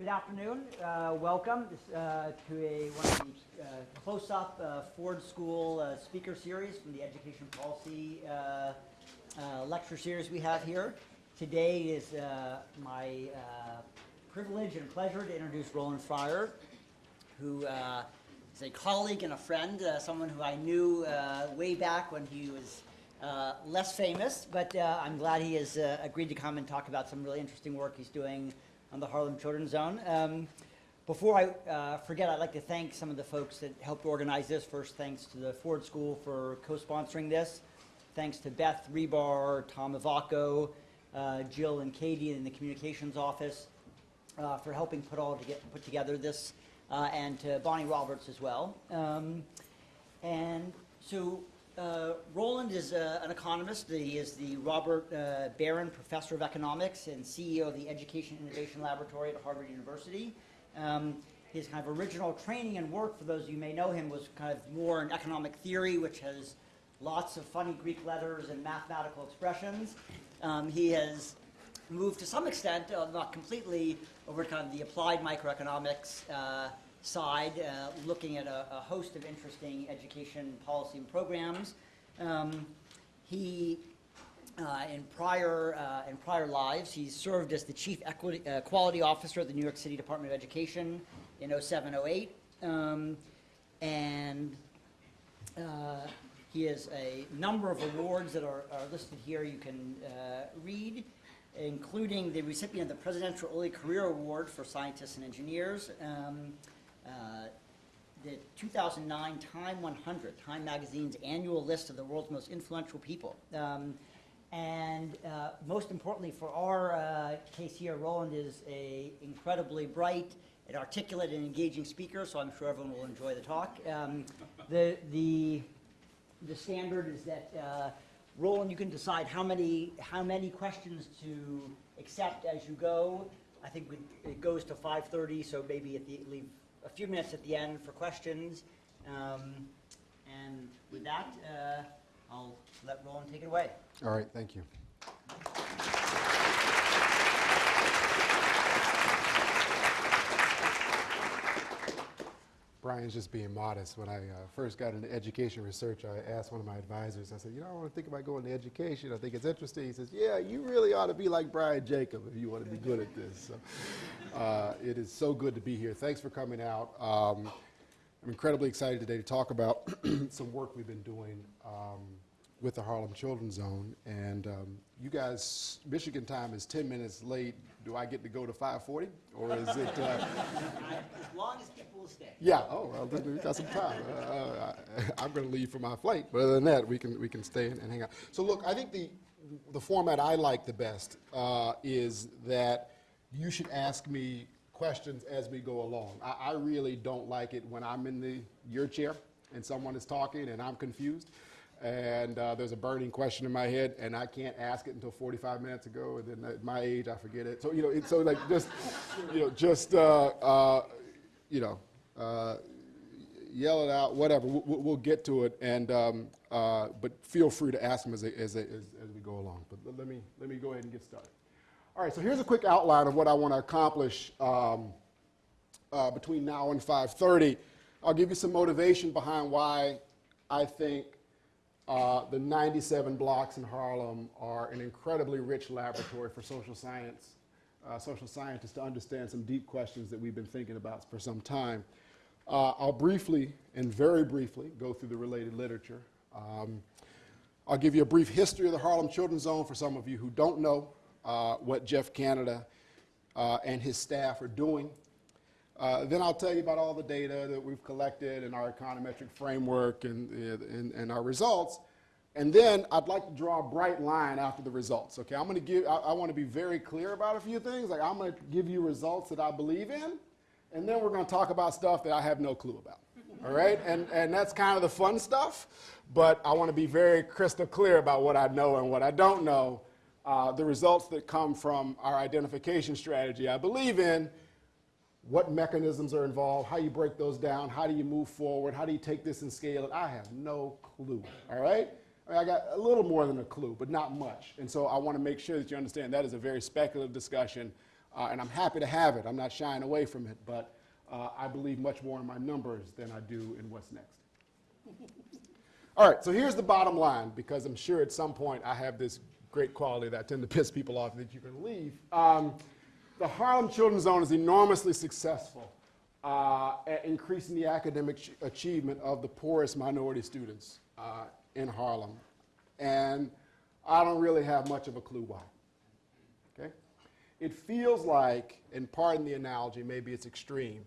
Good afternoon. Uh, welcome uh, to a one of the uh, close-up uh, Ford School uh, speaker series from the Education Policy uh, lecture series we have here. Today is my privilege and pleasure to introduce Roland Fryer, who is a colleague and a friend, someone who I knew way back when he was less famous, but I'm glad he has agreed to come and talk about some really interesting work he's doing on the Harlem Children's Zone. Um, before I uh, forget, I'd like to thank some of the folks that helped organize this. First, thanks to the Ford School for co-sponsoring this. Thanks to Beth Rebar, Tom Ivacco, uh, Jill and Katie in the communications office uh, for helping put all to get, put together this, uh, and to Bonnie Roberts as well. Um, and so uh, Roland is uh, an economist. He is the Robert uh, Beren Professor of Economics and CEO of the Education Innovation Laboratory at Harvard University. Um, his kind of original training and work, for those of you who may know him, was kind of more in economic theory, which has lots of funny Greek letters and mathematical expressions. Um, he has moved to some extent, uh, not completely, over to kind of the applied microeconomics uh, side, uh, looking at a, a host of interesting education policy and programs. Um, he, uh, in prior uh, in prior lives, he served as the chief equity, uh, quality officer at the New York City Department of Education in 0708, um, and uh, he has a number of awards that are, are listed here. You can uh, read, including the recipient of the Presidential Early Career Award for Scientists and Engineers. Um, the 2009 Time 100, Time Magazine's annual list of the world's most influential people. Um, and uh, most importantly for our uh, case here, Roland is a incredibly bright and articulate and engaging speaker, so I'm sure everyone will enjoy the talk. Um, the, the, the standard is that uh, Roland, you can decide how many, how many questions to accept as you go. I think we, it goes to 5:30, so maybe at the, leave a few minutes at the end for questions. Um, and with that, uh, I'll let Roland take it away. All right, thank you. Brian's just being modest. When I uh, first got into education research, I asked one of my advisors, I said, you know, I want to think about going to education. I think it's interesting. He says, yeah, you really ought to be like Brian Jacob if you want to be good at this. So, uh, it is so good to be here. Thanks for coming out. Um, I'm incredibly excited today to talk about some work we've been doing um, with the Harlem Children's Zone. And um, you guys, Michigan time is 10 minutes late. Do I get to go to 540? Or is it... Uh, As long as people will stay. yeah, oh, well, we've got some time. Uh, I, I'm going to leave for my flight, but other than that, we can, we can stay and, and hang out. So look, I think the, the format I like the best uh, is that you should ask me questions as we go along. I, I really don't like it when I'm in the, your chair and someone is talking and I'm confused and uh, there's a burning question in my head, and I can't ask it until 45 minutes ago, and then at my age, I forget it. So you know, it, so like just, you know, just uh, uh, you know, uh, yell it out, whatever. We'll, we'll get to it, and um, uh, but feel free to ask them as, as, as, as we go along. But let me let me go ahead and get started. All right. So here's a quick outline of what I want to accomplish um, uh, between now and 5:30. I'll give you some motivation behind why I think uh, the 97 blocks in Harlem are an incredibly rich laboratory for social science, uh, social scientists to understand some deep questions that we've been thinking about for some time. Uh, I'll briefly and very briefly go through the related literature. Um, I'll give you a brief history of the Harlem Children's Zone for some of you who don't know uh, what Jeff Canada uh, and his staff are doing. Uh, then I'll tell you about all the data that we've collected and our econometric framework and, and, and our results. And then I'd like to draw a bright line after the results. Okay, I'm going to give, I, I want to be very clear about a few things. Like I'm going to give you results that I believe in, and then we're going to talk about stuff that I have no clue about. All right, and, and that's kind of the fun stuff, but I want to be very crystal clear about what I know and what I don't know. Uh, the results that come from our identification strategy I believe in, what mechanisms are involved, how you break those down, how do you move forward, how do you take this and scale it. I have no clue, all right? I, mean, I got a little more than a clue, but not much. And so I want to make sure that you understand that is a very speculative discussion. uh, and I'm happy to have it. I'm not shying away from it, but uh, I believe much more in my numbers than I do in what's next. All right, so here's the bottom line, because I'm sure at some point I have this great quality that tend to piss people off that you can leave. Um, the Harlem Children's Zone is enormously successful uh, at increasing the academic ch- achievement of the poorest minority students uh, in Harlem. And I don't really have much of a clue why. Okay? It feels like, and pardon the analogy, maybe it's extreme,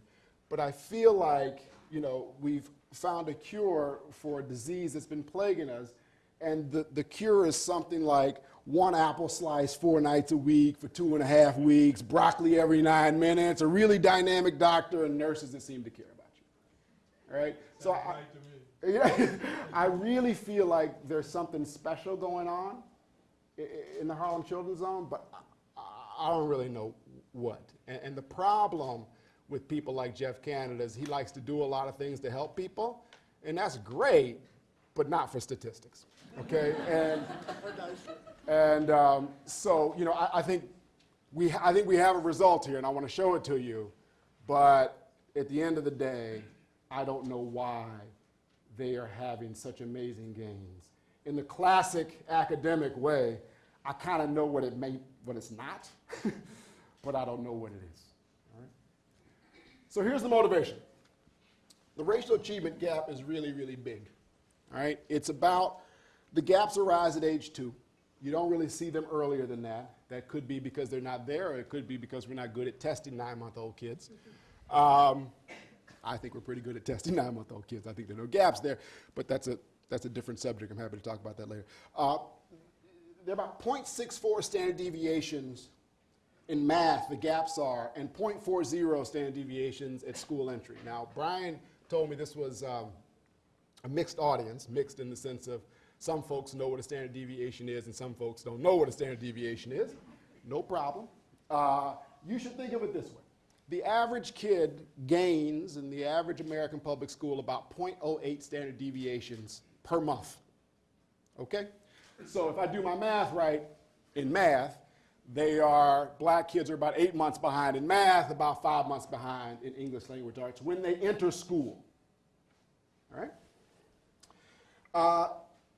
but I feel like, you know, we've found a cure for a disease that's been plaguing us, and the, the cure is something like one apple slice four nights a week for two and a half weeks, broccoli every nine minutes, a really dynamic doctor, and nurses that seem to care about you. All right? So I, yeah, I really feel like there's something special going on i- i- in the Harlem Children's Zone, but I- I don't really know what. And, and the problem with people like Jeff Canada is he likes to do a lot of things to help people, and that's great, but not for statistics. Okay, and and um, so you know I, I think we, I think we have a result here, and I want to show it to you, but at the end of the day, I don't know why they are having such amazing gains. In the classic academic way, I kind of know what it may, what it's not, but I don't know what it is. all right? So here's the motivation. The racial achievement gap is really, really big. All right, it's about the gaps arise at age two. You don't really see them earlier than that. That could be because they're not there, or it could be because we're not good at testing nine-month-old kids. Um, I think we're pretty good at testing nine-month-old kids. I think there are no gaps there, but that's a that's a different subject. I'm happy to talk about that later. Uh, there are about 0.64 standard deviations in math, the gaps are, and 0.40 standard deviations at school entry. Now, Brian told me this was um, a mixed audience, mixed in the sense of some folks know what a standard deviation is and some folks don't know what a standard deviation is. No problem. Uh, you should think of it this way. The average kid gains in the average American public school about 0.08 standard deviations per month. Okay? So if I do my math right in math, they are, black kids are about eight months behind in math, about five months behind in English language arts when they enter school. All right? Uh,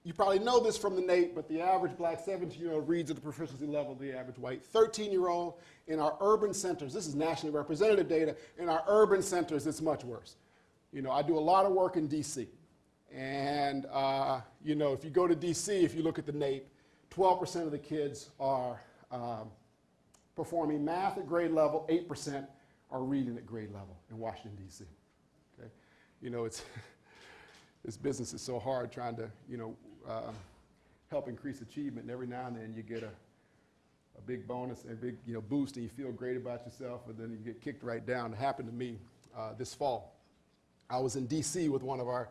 you probably know this from the NAEP, but the average black 17 year old reads at the proficiency level of the average white 13 year old. In our urban centers, this is nationally representative data, in our urban centers, it's much worse. You know, I do a lot of work in DC. And, uh, you know, if you go to DC, if you look at the NAEP, 12% of the kids are um, performing math at grade level, 8% are reading at grade level in Washington, D.C. Okay? You know, it's, this business is so hard trying to, you know, uh, help increase achievement, and every now and then you get a, a big bonus, and a big, you know, boost, and you feel great about yourself, and then you get kicked right down. It happened to me uh, this fall. I was in D.C. with one of our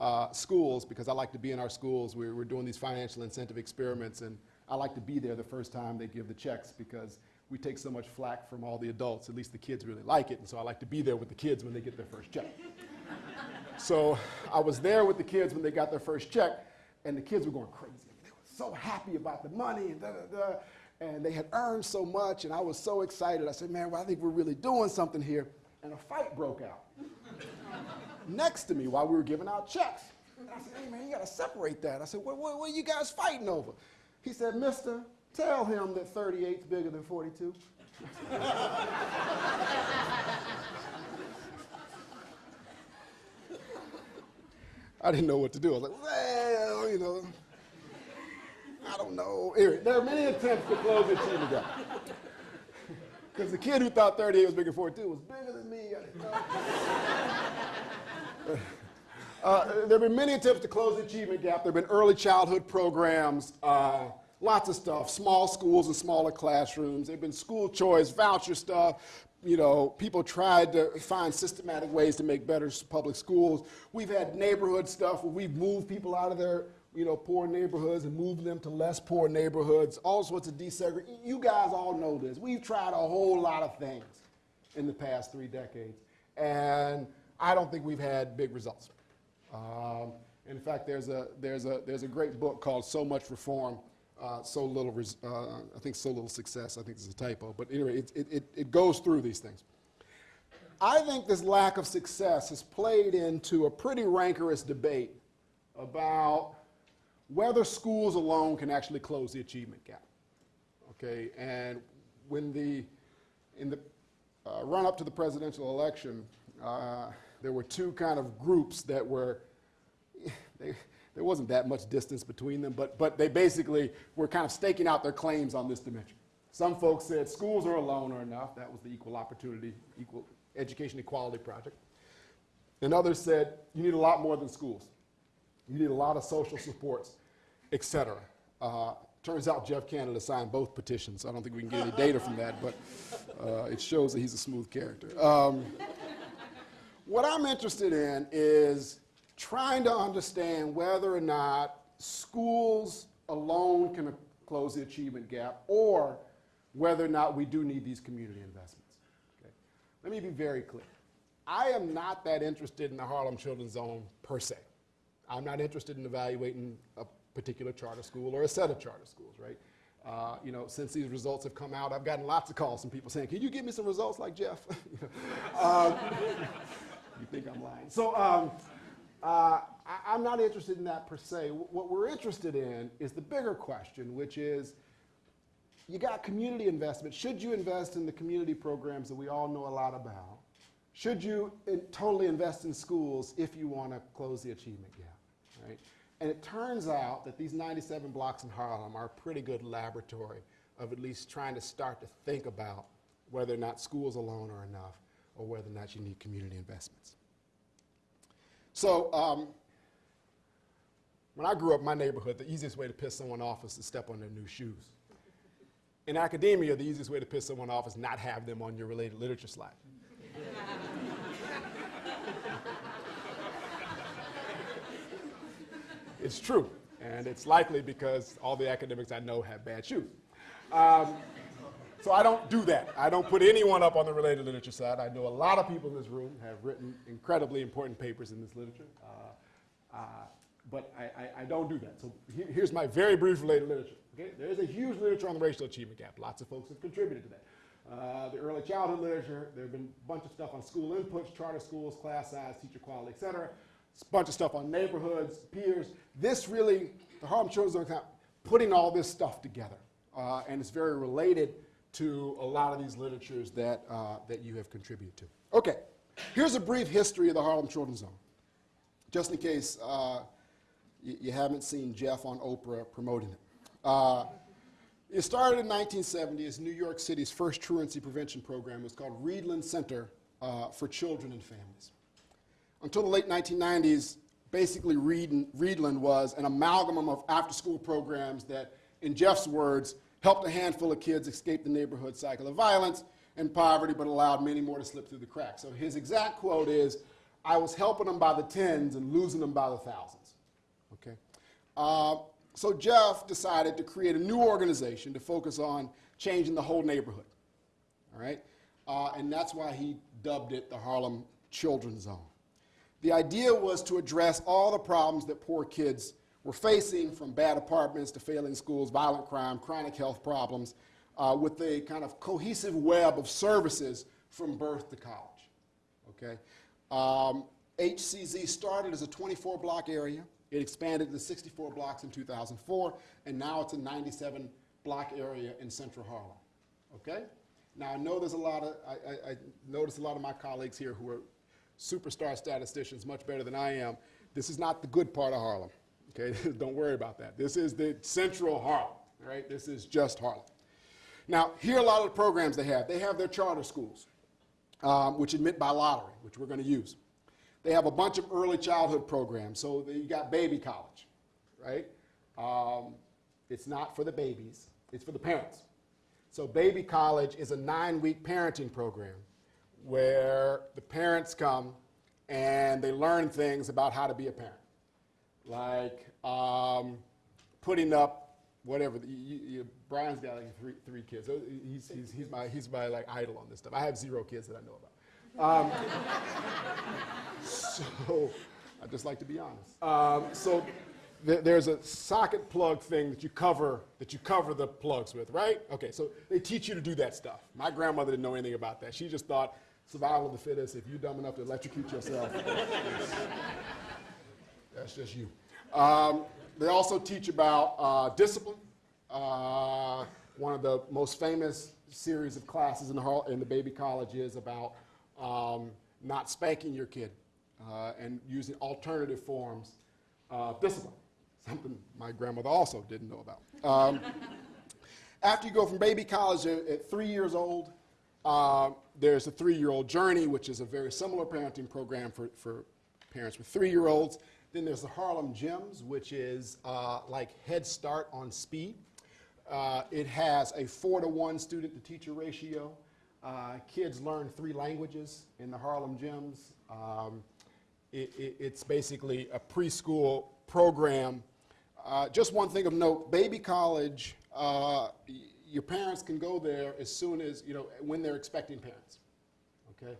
uh, schools because I like to be in our schools. We're, we're doing these financial incentive experiments, and I like to be there the first time they give the checks because we take so much flack from all the adults. At least the kids really like it, and so I like to be there with the kids when they get their first check. so I was there with the kids when they got their first check, and the kids were going crazy. They were so happy about the money, and da da da. And they had earned so much, and I was so excited. I said, "Man, well, I think we're really doing something here." And a fight broke out next to me while we were giving out checks. And I said, hey man, you gotta separate that. I said, what, what, what are you guys fighting over? He said, mister, tell him that 38's bigger than 42. I didn't know what to do. I was like, well, you know, I don't know. Anyway, there are many attempts to close the achievement gap. Because the kid who thought 38 was bigger than 42 was bigger than me. Uh, there have been many attempts to close the achievement gap. There have been early childhood programs, uh, lots of stuff, small schools and smaller classrooms. There have been school choice, voucher stuff. You know, people tried to find systematic ways to make better public schools. We've had neighborhood stuff where we've moved people out of their, you know, poor neighborhoods and moved them to less poor neighborhoods, all sorts of desegregation. You guys all know this. We've tried a whole lot of things in the past three decades. And I don't think we've had big results. Um, in fact, there's a, there's, a, there's a great book called So Much Reform uh, so little, uh, I think so little success, I think it's a typo, but anyway, it, it, it, it goes through these things. I think this lack of success has played into a pretty rancorous debate about whether schools alone can actually close the achievement gap. Okay, and when the, in the uh, run up to the presidential election, uh, there were two kind of groups that were, they, there wasn't that much distance between them, but, but they basically were kind of staking out their claims on this dimension. Some folks said schools are alone are enough. That was the Equal Opportunity, Equal Education Equality Project. And others said you need a lot more than schools. You need a lot of social supports, et cetera. Uh, turns out Jeff Canada signed both petitions. I don't think we can get any data from that, but uh, it shows that he's a smooth character. Um, what I'm interested in is trying to understand whether or not schools alone can close the achievement gap or whether or not we do need these community investments. Okay? Let me be very clear. I am not that interested in the Harlem Children's Zone per se. I'm not interested in evaluating a particular charter school or a set of charter schools, right? Uh, you know, since these results have come out, I've gotten lots of calls from people saying, "Can you give me some results like Jeff?" um, you think I'm lying? So um, uh, I, am not interested in that per se. What we're interested in is the bigger question, which is, you got community investment. Should you invest in the community programs that we all know a lot about? Should you in, totally invest in schools if you want to close the achievement gap, right? And it turns out that these 97 blocks in Harlem are a pretty good laboratory of at least trying to start to think about whether or not schools alone are enough or whether or not you need community investments. So um, when I grew up in my neighborhood, the easiest way to piss someone off is to step on their new shoes. In academia, the easiest way to piss someone off is not have them on your related literature slide. it's true, and it's likely because all the academics I know have bad shoes. Um, so I don't do that. I don't put anyone up on the related literature side. I know a lot of people in this room have written incredibly important papers in this literature, uh, uh, but I, I, I, don't do that. So he, here's my very brief related literature. Okay? There is a huge literature on the racial achievement gap. Lots of folks have contributed to that. Uh, the early childhood literature, there have been a bunch of stuff on school inputs, charter schools, class size, teacher quality, et cetera. A bunch of stuff on neighborhoods, peers. This really, the Harlem Children's account, putting all this stuff together. Uh, and it's very related to a lot of these literatures that, uh, that you have contributed to. Okay, here's a brief history of the Harlem Children's Zone, just in case uh, you, haven't seen Jeff on Oprah promoting it. Uh, it started in 1970 as New York City's first truancy prevention program. It was called Rheedlen Center uh, for Children and Families. Until the late 1990s, basically Rheedlen was an amalgam of after-school programs that, in Jeff's words, helped a handful of kids escape the neighborhood cycle of violence and poverty, but allowed many more to slip through the cracks. So his exact quote is, I was helping them by the tens and losing them by the thousands. Okay? Uh, so Jeff decided to create a new organization to focus on changing the whole neighborhood. All right? Uh, and that's why he dubbed it the Harlem Children's Zone. The idea was to address all the problems that poor kids we're facing from bad apartments to failing schools, violent crime, chronic health problems, uh, with a kind of cohesive web of services from birth to college. Okay? Um, HCZ started as a 24 block area. It expanded to 64 blocks in 2004, and now it's a 97 block area in central Harlem. Okay? Now I know there's a lot of, I, I, I notice a lot of my colleagues here who are superstar statisticians, much better than I am. This is not the good part of Harlem. Okay, don't worry about that. This is the central Harlem, right? This is just Harlem. Now, here are a lot of the programs they have. They have their charter schools, um, which admit by lottery, which we're going to use. They have a bunch of early childhood programs. So you got baby college, right? Um, it's not for the babies, it's for the parents. So baby college is a nine-week parenting program where the parents come and they learn things about how to be a parent like um, putting up whatever. You, you, Brian's got like three, three kids. So he's, he's, he's, my, he's my like idol on this stuff. I have zero kids that I know about. Um, so I just like to be honest. Um, so there- there's a socket plug thing that you cover that you cover the plugs with, right? Okay, so they teach you to do that stuff. My grandmother didn't know anything about that. She just thought survival of the fittest. If you're dumb enough to electrocute yourself, that's just you. Um, they also teach about uh, discipline. Uh, one of the most famous series of classes in the, in the baby college is about um, not spanking your kid uh, and using alternative forms of discipline, something my grandmother also didn't know about. Um, after you go from baby college at, at three years old, uh, there's a three-year-old journey, which is a very similar parenting program for, for parents with three-year-olds. Then there's the Harlem Gems, which is uh, like Head Start on speed. Uh, it has a four to one student to teacher ratio. Uh, kids learn three languages in the Harlem Gems. Um, it, it, it's basically a preschool program. Uh, just one thing of note, baby college, uh, your parents can go there as soon as, you know, when they're expecting parents, okay?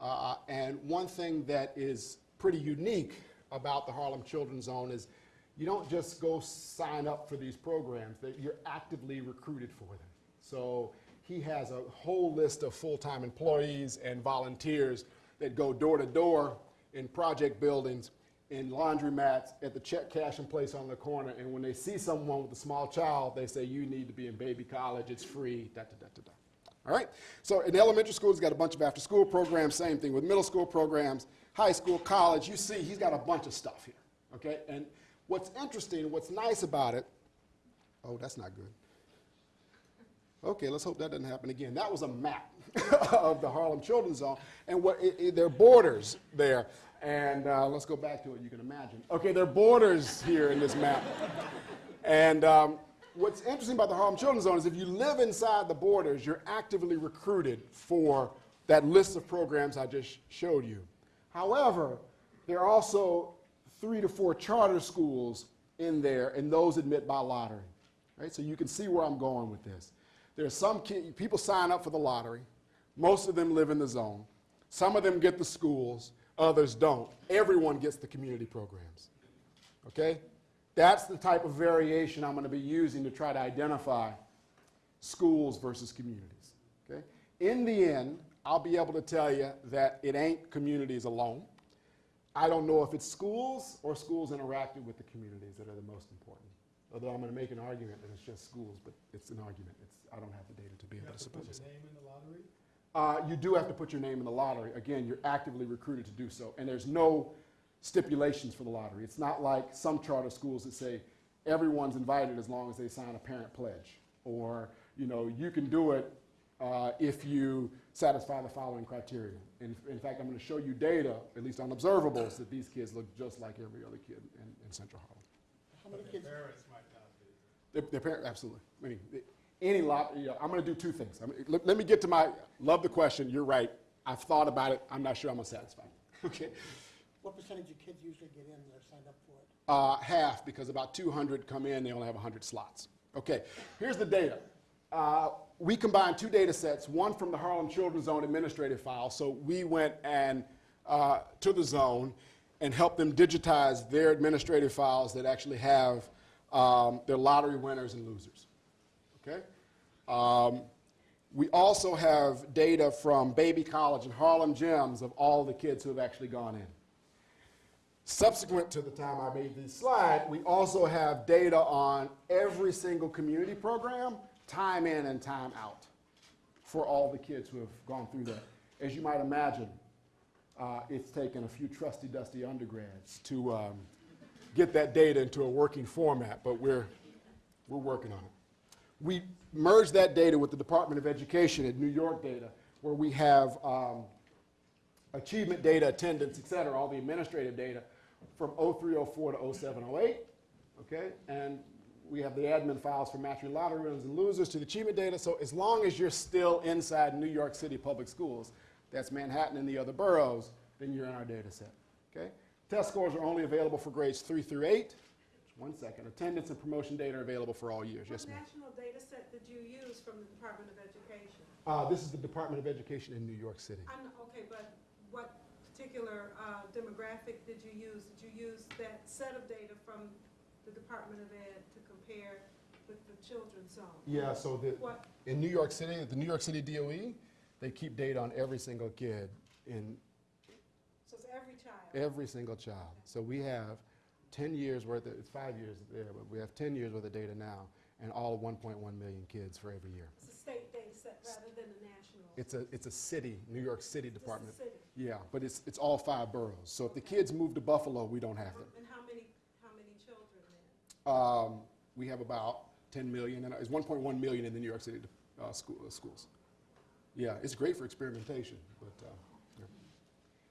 Uh, and one thing that is pretty unique about the Harlem Children's Zone is you don't just go sign up for these programs, that you're actively recruited for them. So he has a whole list of full-time employees and volunteers that go door to door in project buildings, in laundromats, at the check cash and place on the corner, and when they see someone with a small child, they say, you need to be in baby college, it's free, da, da, da, da, da. All right? So in elementary school, he's got a bunch of after-school programs, same thing with middle school programs, high school, college. You see, he's got a bunch of stuff here, okay? And what's interesting, what's nice about it, oh, that's not good. Okay, let's hope that doesn't happen again. That was a map of the Harlem Children's Zone, and what it, it, there are borders there. And uh, let's go back to it. You can imagine. Okay, there are borders here in this map. And um, what's interesting about the Harlem Children's Zone is if you live inside the borders, you're actively recruited for that list of programs I just showed you. However, there are also three to four charter schools in there, and those admit by lottery. Right? So you can see where I'm going with this. There are some people sign up for the lottery. Most of them live in the zone. Some of them get the schools, others don't. Everyone gets the community programs. Okay? That's the type of variation I'm going to be using to try to identify schools versus communities. Okay? In the end, I'll be able to tell you that it ain't communities alone. I don't know if it's schools or schools interacting with the communities that are the most important. Although I'm going to make an argument that it's just schools, but it's an argument. It's, I don't have the data to be You able to support this. name in the lottery? Uh, you do have to put your name in the lottery. Again, you're actively recruited to do so. And there's no stipulations for the lottery. It's not like some charter schools that say everyone's invited as long as they sign a parent pledge. Or, you know, you can do it uh, if you satisfy the following criteria. In, in fact, I'm going to show you data, at least on observables, that these kids look just like every other kid in, in Central Harlem. How many But kids, their parents might not be. Their, their parent, absolutely. I mean, any lot, you know, I'm going to do two things. I mean, let, let me get to my, love the question, you're right. I've thought about it, I'm not sure I'm going to satisfy. Okay? what percentage of kids usually get in that are signed up for it? Uh, half, because about 200 come in, they only have 100 slots. Okay, here's the data. Uh, we combined two data sets, one from the Harlem Children's Zone administrative file. So we went and uh, to the zone and helped them digitize their administrative files that actually have um, their lottery winners and losers. Okay? Um, we also have data from Baby College and Harlem Gems of all the kids who have actually gone in. Subsequent to the time I made this slide, we also have data on every single community program, time in and time out, for all the kids who have gone through that. As you might imagine, uh, it's taken a few trusty, dusty undergrads to um, get that data into a working format, but we're, we're working on it. We merged that data with the Department of Education at New York data, where we have um, achievement data, attendance, et cetera, all the administrative data from 0304 to 0708, okay? And we have the admin files for matching lottery winners and losers to the achievement data. So as long as you're still inside New York City public schools, that's Manhattan and the other boroughs, then you're in our data set, okay? Test scores are only available for grades three through eight. One second. Attendance and promotion data are available for all years. Yes, What ma'am. national data set did you use from the Department of Education? Uh, this is the Department of Education in New York City. I'm, okay, but what particular uh, demographic did you use? Did you use that set of data from the Department of Ed compare with the children's zone? Yeah, so the, What, in New York City, the New York City DOE, they keep data on every single kid in so it's every child? every single child. So we have 10 years worth of, it's five years there, but we have 10 years worth of data now, and all 1.1 million kids for every year. It's a state data set rather than a national? It's a, it's a city, New York City Just department. city? Yeah, but it's, it's all five boroughs. So if the kids move to Buffalo, we don't have them. And how many, how many children then? Um, we have about 10 million, and it's 1.1 million in the New York City uh, school, uh, schools. Yeah, it's great for experimentation, but uh, yeah.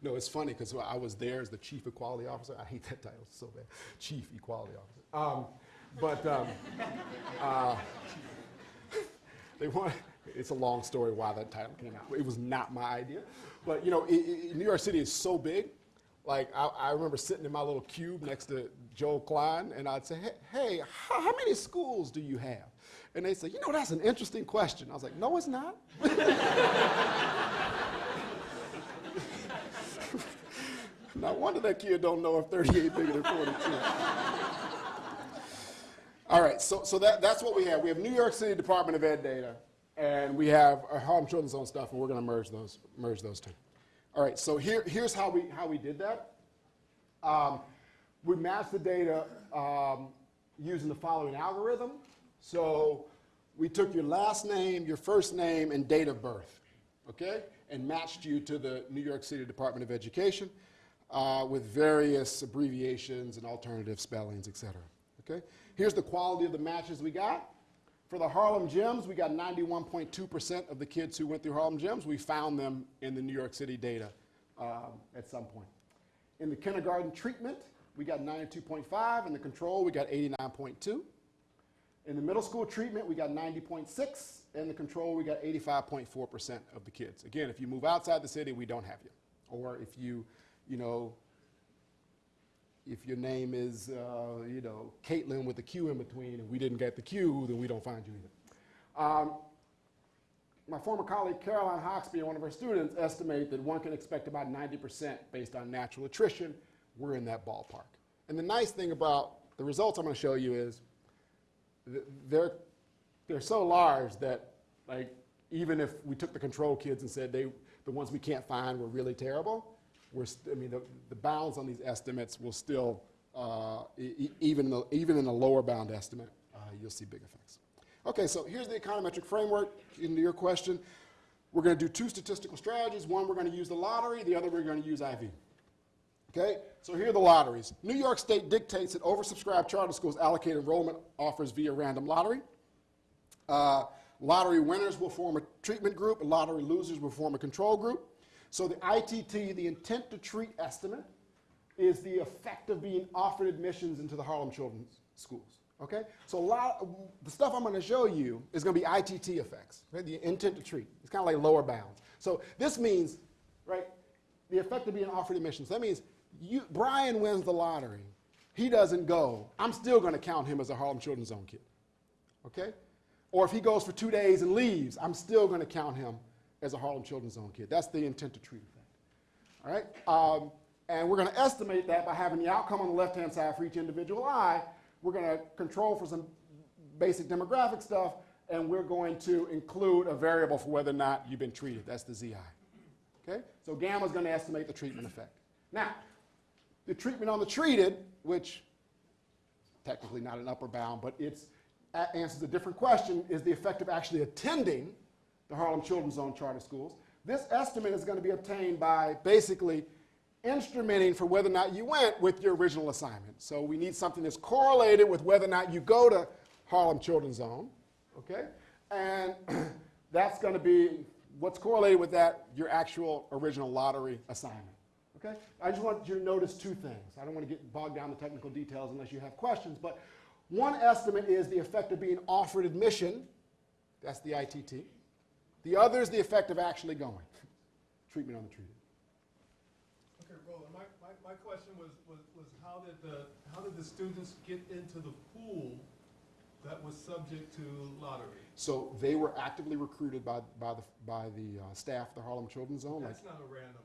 no, it's funny because I was there as the chief equality officer. I hate that title so bad, chief equality officer. Um, but um, uh, they want. It's a long story why that title came out. It was not my idea, but you know, i i New York City is so big. Like I, I remember sitting in my little cube next to Joel Klein, and I'd say, "Hey, hey how, how many schools do you have?" And they'd say, "You know, that's an interesting question." I was like, "No, it's not." no wonder that kid don't know if 38 bigger than 42. All right, so, so that, that's what we have. We have New York City Department of Ed data, and we have our Harlem Children's Zone stuff, and we're going to merge those, merge those two. All right, so here, here's how we, how we did that. Um, we matched the data um, using the following algorithm. So we took your last name, your first name, and date of birth, okay, and matched you to the New York City Department of Education uh, with various abbreviations and alternative spellings, et cetera. Okay? Here's the quality of the matches we got. For the Harlem Gems, we got 91.2% of the kids who went through Harlem Gems. We found them in the New York City data um, at some point. In the kindergarten treatment, we got 92.5. In the control, we got 89.2. In the middle school treatment, we got 90.6. In the control, we got 85.4% of the kids. Again, if you move outside the city, we don't have you. Or if you, you know, if your name is, uh, you know, Caitlin with a Q in between and we didn't get the Q, then we don't find you either. Um, my former colleague Caroline Hoxby and one of her students estimate that one can expect about 90% based on natural attrition. We're in that ballpark. And the nice thing about the results I'm going to show you is they're, they're so large that like even if we took the control kids and said they, the ones we can't find were really terrible, we're I mean, the, the bounds on these estimates will still, uh, e- even, in the, even in the lower bound estimate, uh, you'll see big effects. Okay, so here's the econometric framework. Into your question, we're going to do two statistical strategies. One, we're going to use the lottery. The other, we're going to use IV. Okay, so here are the lotteries. New York State dictates that oversubscribed charter schools allocate enrollment offers via random lottery. Uh, lottery winners will form a treatment group, lottery losers will form a control group. So the ITT, the intent to treat estimate, is the effect of being offered admissions into the Harlem Children's Schools. Okay? So a lot, the stuff I'm going to show you is going to be ITT effects, right? The intent to treat. It's kind of like lower bounds. So this means, right, the effect of being offered admissions. That means you, Brian wins the lottery. He doesn't go. I'm still going to count him as a Harlem Children's Zone kid. Okay? Or if he goes for two days and leaves, I'm still going to count him as a Harlem Children's Zone kid. That's the intent to treat effect. All right? Um, and we're going to estimate that by having the outcome on the left-hand side for each individual eye. We're going to control for some basic demographic stuff, and we're going to include a variable for whether or not you've been treated. That's the ZI. Okay? So gamma is going to estimate the treatment effect. Now, the treatment on the treated, which technically not an upper bound, but it answers a different question, is the effect of actually attending the Harlem Children's Zone charter schools. This estimate is going to be obtained by basically instrumenting for whether or not you went with your original assignment. So we need something that's correlated with whether or not you go to Harlem Children's Zone, okay? And that's going to be what's correlated with that, your actual original lottery assignment. Okay? I just want you to notice two things. I don't want to get bogged down in the technical details unless you have questions, but one estimate is the effect of being offered admission. That's the ITT. The other is the effect of actually going. Treatment on the treated. Okay, Roland, my, my, my question was, was, was how did the, how did the students get into the pool that was subject to lottery? So they were actively recruited by, by the, by the uh, staff of the Harlem Children's Zone. Like, That's not a random.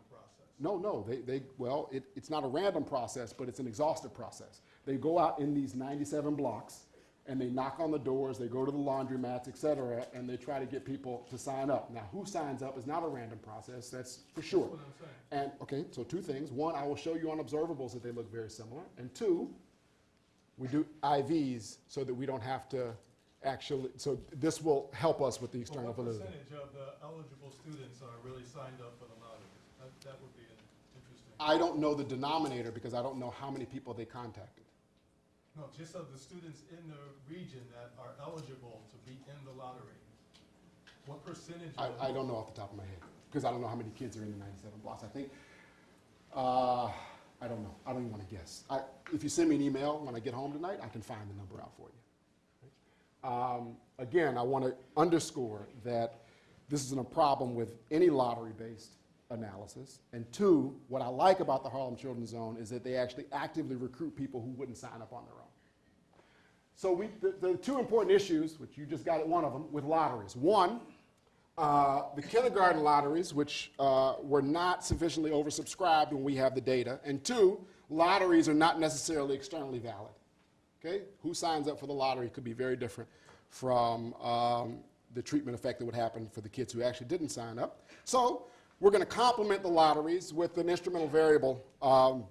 No, no, they, they, well, it, it's not a random process, but it's an exhaustive process. They go out in these 97 blocks and they knock on the doors, they go to the laundromats, et cetera, and they try to get people to sign up. Now, who signs up is not a random process, that's for sure. That's what I'm saying. And, okay, so two things. One, I will show you on observables that they look very similar. And two, we do IVs so that we don't have to actually, so this will help us with the external what validity. percentage of the eligible students are really signed up for the lottery? That, that would be. I don't know the denominator because I don't know how many people they contacted. No, just of the students in the region that are eligible to be in the lottery. What percentage I. I don't know off the top of my head, because I don't know how many kids are in the ninety-seven blocks. I think, uh, I don't know. I don't even want to guess. I, if you send me an email when I get home tonight, I can find the number out for you. Um, again, I want to underscore that this isn't a problem with any lottery-based analysis. And two, what I like about the Harlem Children's Zone is that they actually actively recruit people who wouldn't sign up on their own. So we, the, the two important issues, which you just got at one of them, with lotteries. One, uh, the kindergarten lotteries, which uh, were not sufficiently oversubscribed when we have the data. And two, lotteries are not necessarily externally valid. Okay? Who signs up for the lottery could be very different from um, the treatment effect that would happen for the kids who actually didn't sign up. So we're going to complement the lotteries with an instrumental variable um,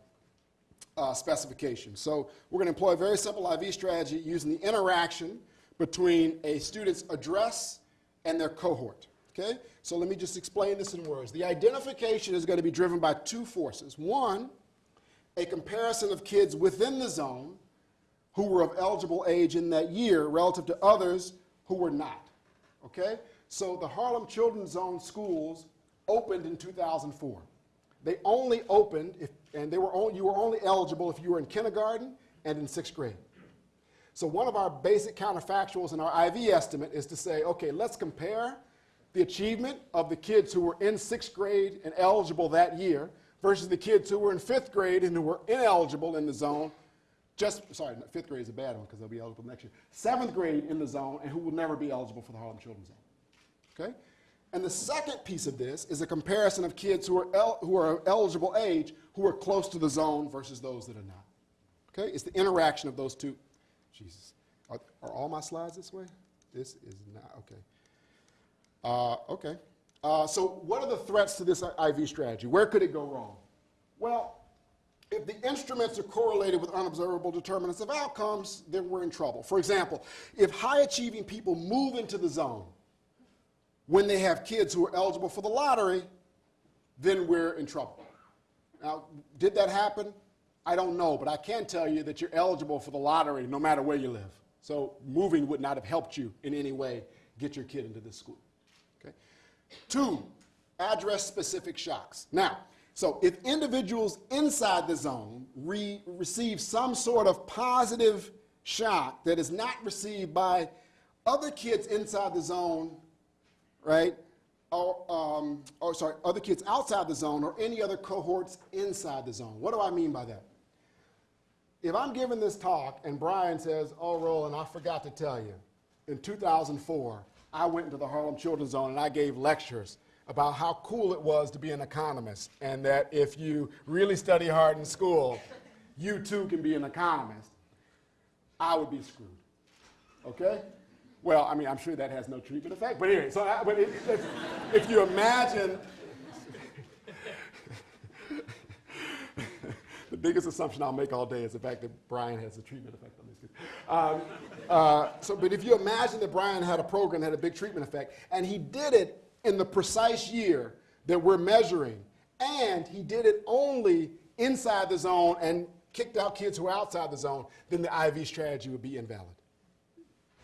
uh, specification. So we're going to employ a very simple IV strategy using the interaction between a student's address and their cohort. Okay? So let me just explain this in words. The identification is going to be driven by two forces. One, a comparison of kids within the zone who were of eligible age in that year relative to others who were not. Okay? So the Harlem Children's Zone schools opened in 2004. They only opened if, and they were only, you were only eligible if you were in kindergarten and in sixth grade. So one of our basic counterfactuals in our IV estimate is to say, okay, let's compare the achievement of the kids who were in sixth grade and eligible that year versus the kids who were in fifth grade and who were ineligible in the zone. Just, sorry, fifth grade is a bad one because they'll be eligible next year. Seventh grade in the zone and who will never be eligible for the Harlem Children's Zone. Okay? And the second piece of this is a comparison of kids who are, who are eligible age who are close to the zone versus those that are not. Okay? It's the interaction of those two. Jesus. Are, are all my slides this way? This is not, okay. Uh, okay. Uh, so what are the threats to this IV strategy? Where could it go wrong? Well, if the instruments are correlated with unobservable determinants of outcomes, then we're in trouble. For example, if high achieving people move into the zone when they have kids who are eligible for the lottery, then we're in trouble. Now, did that happen? I don't know, but I can tell you that you're eligible for the lottery no matter where you live. So moving would not have helped you in any way get your kid into this school. Okay? Two, address specific shocks. Now, so if individuals inside the zone re- receive some sort of positive shock that is not received by other kids inside the zone, right? Or, um, or sorry, other kids outside the zone or any other cohorts inside the zone. What do I mean by that? If I'm giving this talk and Brian says, oh, Roland, I forgot to tell you, in 2004, I went into the Harlem Children's Zone and I gave lectures about how cool it was to be an economist and that if you really study hard in school, you too can be an economist, I would be screwed. Okay? Well, I mean, I'm sure that has no treatment effect, but anyway, so I, but it, if, if you imagine the biggest assumption I'll make all day is the fact that Brian has a treatment effect on these kids. Um, uh, so, but if you imagine that Brian had a program that had a big treatment effect, and he did it in the precise year that we're measuring, and he did it only inside the zone and kicked out kids who are outside the zone, then the IV strategy would be invalid.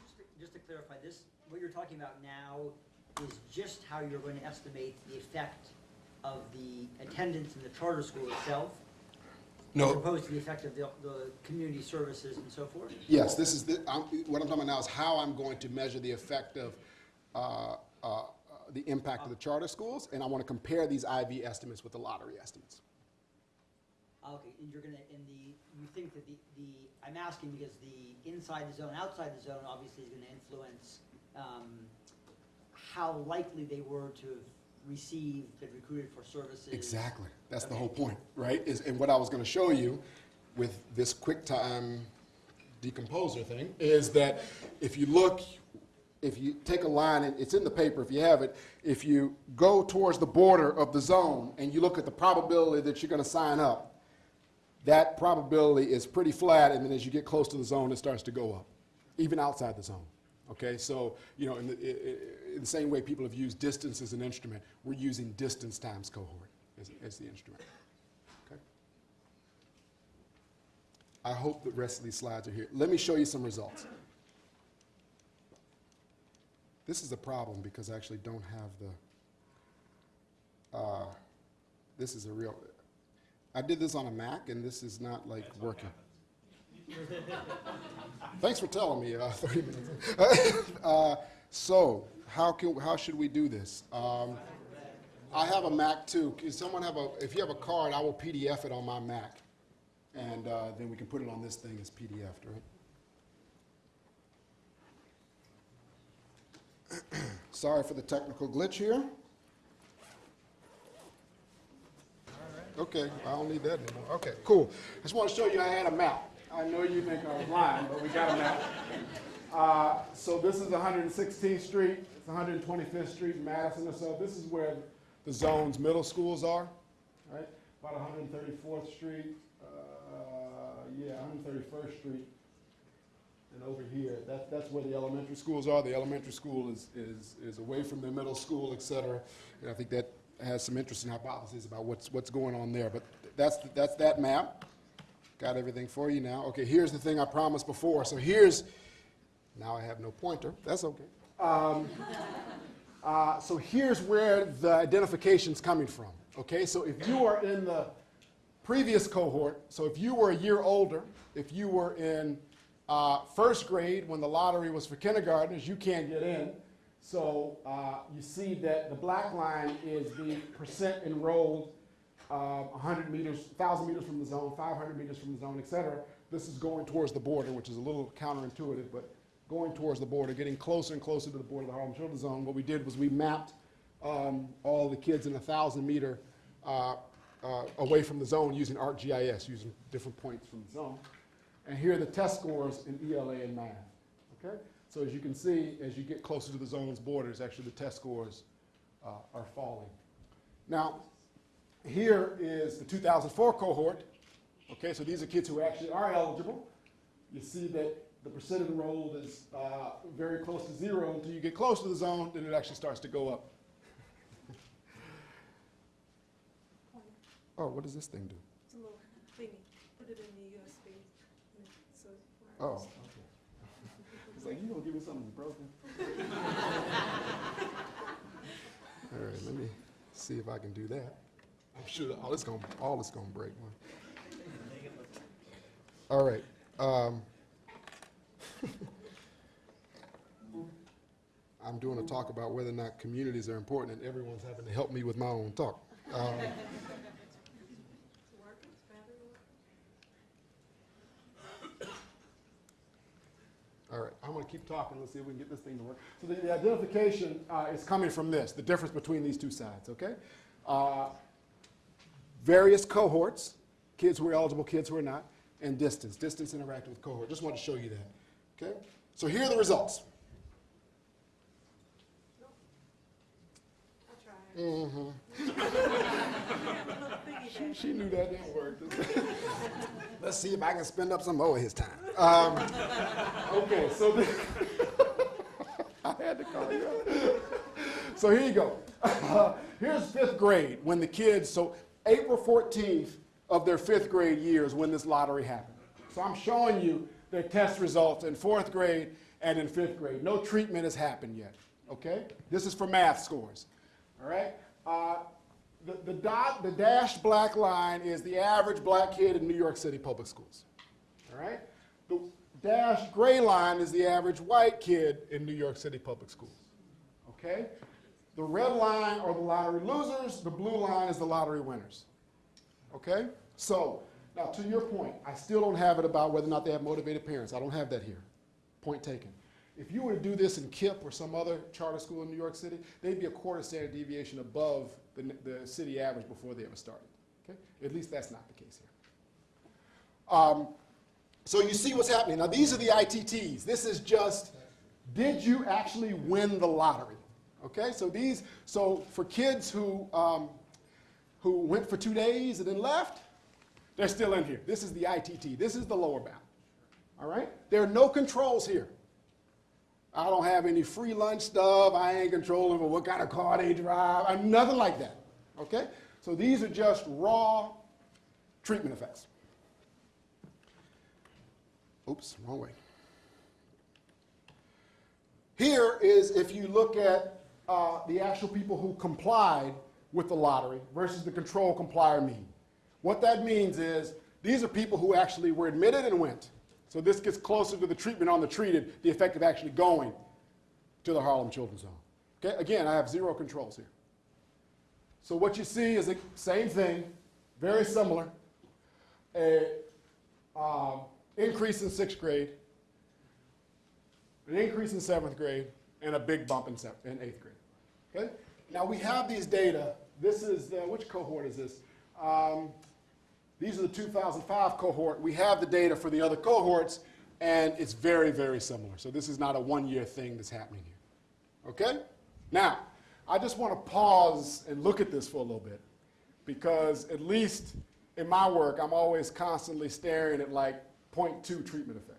Just to, just to clarify, this, what you're talking about now is just how you're going to estimate the effect of the attendance in the charter school itself? No. As opposed to the effect of the, the community services and so forth? Yes, this is, the, I'm, what I'm talking about now is how I'm going to measure the effect of uh, uh, the impact of the charter schools, and I want to compare these IV estimates with the lottery estimates. Okay, and you're gonna, and the, you think that the, the, I'm asking because the inside the zone, outside the zone obviously is gonna influence, um, how likely they were to have received, been recruited for services. Exactly. That's the whole point, right? Is, and what I was going to show you with this QuickTime decompressor thing is that if you look, if you take a line, and it's in the paper if you have it, if you go towards the border of the zone and you look at the probability that you're going to sign up, that probability is pretty flat, and then as you get close to the zone, it starts to go up, even outside the zone. Okay, so, you know, in the, in the same way people have used distance as an instrument, we're using distance times cohort as, as the instrument. Okay? I hope the rest of these slides are here. Let me show you some results. This is a problem because I actually don't have the, uh, this is a real, I did this on a Mac and this is not like working. Thanks for telling me, uh, 30 minutes. Uh, So, how can, how should we do this? Um, I have a Mac too. Can someone have a, if you have a card, I will PDF it on my Mac. And uh, then we can put it on this thing as PDF, right? Sorry for the technical glitch here. Okay, I don't need that anymore. Okay, cool. I just want to show you I had a map. I know you think I was lying, but we got a map. Uh, So this is 116th Street, it's 125th Street, Madison, or so this is where the zone's middle schools are, right? About 134th Street, uh, yeah, 131st Street, and over here, that, that's where the elementary schools are. The elementary school is, is, is away from the middle school, et cetera. And I think that has some interesting hypotheses about what's, what's going on there. But that's, that's that map. Got everything for you now. Okay, here's the thing I promised before. So here's, now I have no pointer. That's okay. Um, uh, so here's where the identification's coming from. Okay, so if you are in the previous cohort, so if you were a year older, if you were in uh, first grade when the lottery was for kindergartners, you can't get in. So uh, you see that the black line is the percent enrolled, uh, 100 meters, 1,000 meters from the zone, 500 meters from the zone, et cetera. This is going towards the border, which is a little counterintuitive, but going towards the border, getting closer and closer to the border of the Harlem Children's Zone. What we did was we mapped um, all the kids in a 1,000 meter uh, uh, away from the zone using ArcGIS, using different points from the zone. And here are the test scores in ELA and math. Okay? So as you can see, as you get closer to the zone's borders, actually the test scores uh, are falling. Now, here is the 2004 cohort. Okay, so these are kids who actually are eligible. You see that the percent enrolled is uh, very close to zero until you get close to the zone, then it actually starts to go up. Oh, what does this thing do? It's a little thingy, put it in the USB, so. Oh, okay. It's like, you gonna give me something that's broken? All right, let me see if I can do that. I'm sure all it's gonna, all it's gonna break. All right. um, I'm doing a talk about whether or not communities are important, and everyone's having to help me with my own talk. Um. All right, I'm going to keep talking. Let's see if we can get this thing to work. So the, the identification uh, is coming from this, the difference between these two sides, okay? Uh, various cohorts, kids who are eligible, kids who are not, and distance. Distance interacting with cohort. Just want to show you that, okay? So here are the results. Mm-hmm. Little She, she knew that didn't work. Let's see if I can spend up some more of his time. Um, okay, so the, I had to call you out. So here you go. here's fifth grade when the kids, so April 14th of their fifth grade year is when this lottery happened. So I'm showing you their test results in fourth grade and in fifth grade. No treatment has happened yet, okay? This is for math scores, all right? Uh, the, the dot, the dashed black line is the average black kid in New York City public schools, all right? The dashed gray line is the average white kid in New York City public schools, okay? The red line are the lottery losers, the blue line is the lottery winners. Okay? So, now to your point, I still don't have it about whether or not they have motivated parents. I don't have that here. Point taken. If you were to do this in KIPP or some other charter school in New York City, they'd be a quarter standard deviation above the, the city average before they ever started. Okay? At least that's not the case here. Um, so you see what's happening. Now, these are the ITTs. This is just, did you actually win the lottery? Okay, so these, so for kids who, um, who went for two days and then left, they're still in here. This is the ITT. This is the lower bound. All right? There are no controls here. I don't have any free lunch stuff. I ain't controlling for what kind of car they drive. I'm nothing like that. Okay? So these are just raw treatment effects. Oops, wrong way. Here is if you look at uh, the actual people who complied with the lottery versus the control complier mean. What that means is these are people who actually were admitted and went. So this gets closer to the treatment on the treated, the effect of actually going to the Harlem Children's Home. Okay, again, I have zero controls here. So what you see is the same thing, very similar. A um, increase in sixth grade, an increase in seventh grade, and a big bump in, in eighth grade. Okay? Now we have these data. This is the, which cohort is this? Um, these are the 2005 cohort. We have the data for the other cohorts, and it's very, very similar. So this is not a one-year thing that's happening here. Okay? Now, I just want to pause and look at this for a little bit, because at least in my work, I'm always constantly staring at like 0.2 treatment effects.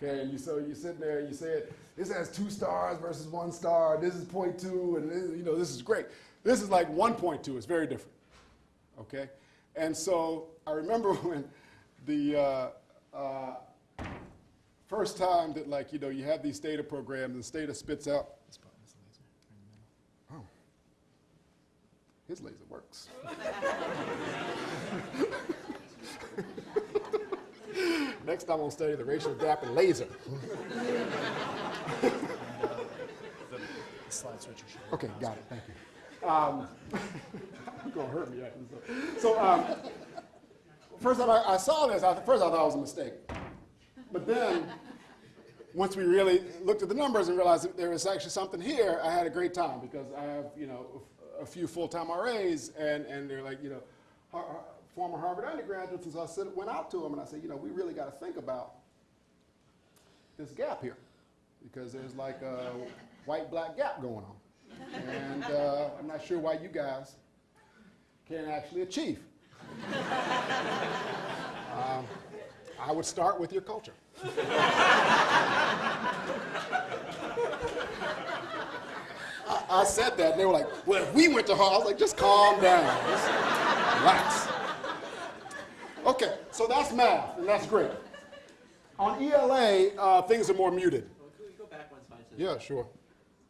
Okay, you so you sit there and you say this has two stars versus one star. This is 0.2, and this, you know this is great. This is like 1.2. It's very different. Okay, and so I remember when the uh, uh, first time that like you know you have these STATA programs and STATA spits out. Oh, his laser works. Next time I'll study the racial gap in laser. Okay, got it, thank you. Um, You're gonna hurt me. So, um, first time I, I saw this, I, first I thought it was a mistake. But then, once we really looked at the numbers and realized that there was actually something here, I had a great time because I have, you know, a few full-time RAs and, and they're like, you know, former Harvard undergraduates, and so I said, went out to them and I said, you know, we really got to think about this gap here because there's like a white-black gap going on. And uh, I'm not sure why you guys can actually achieve. Um, I would start with your culture. I, I said that, and they were like, well, if we went to Harvard, I was like, just calm down. Just relax. Okay, so that's math, and that's great. On ELA, uh, things are more muted. Well, go back one slide? Yeah, sure.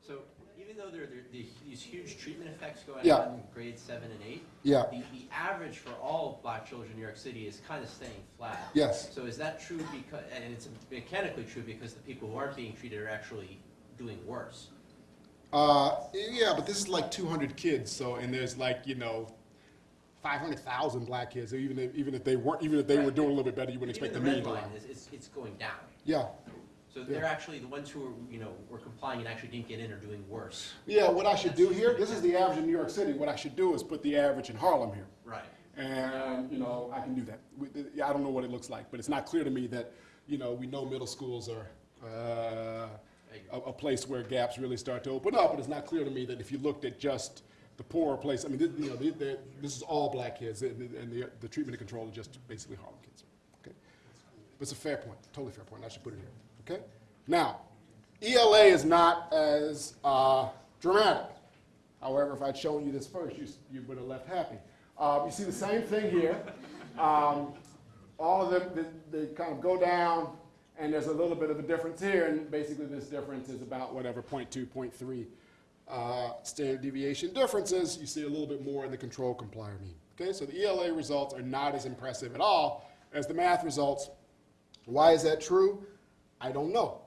So even though there there are these huge treatment effects going Yeah. on in grades seven and eight, Yeah. the, the average for all black children in New York City is kind of staying flat. Yes. So is that true because, and it's mechanically true because the people who aren't being treated are actually doing worse? Uh, yeah, but this is like 200 kids, so and there's like you know, 500,000 black kids. Even if, even if they weren't, even if they were Right. doing a little bit better, you wouldn't expect the Even mean the to line is, it's, it's going down. Yeah, So they're actually, the ones who are, you know, were complying and actually didn't get in are doing worse. yeah. What I should do here, this is the average in New York City. What I should do is put the average in Harlem here, Right. and you know I can do that. We, I don't know what it looks like, but it's not clear to me that you know we know middle schools are. Uh, a, a place where gaps really start to open up, but it's not clear to me that if you looked at just the poorer place, I mean, this, you know, they- they- this is all black kids, and the, and the, the treatment and control are just basically Harlem kids. Okay, but it's a fair point, totally fair point. I should put it here. Okay, now ELA is not as uh, dramatic. However, if I'd shown you this first, you, you would have left happy. Um, you see the same thing here. Um, all of them, they, they kind of go down, and there's a little bit of a difference here, and basically this difference is about whatever, 0.2, 0.3 uh, standard deviation differences. You see a little bit more in the control complier mean. Okay, so the ELA results are not as impressive at all as the math results. Why is that true? I don't know.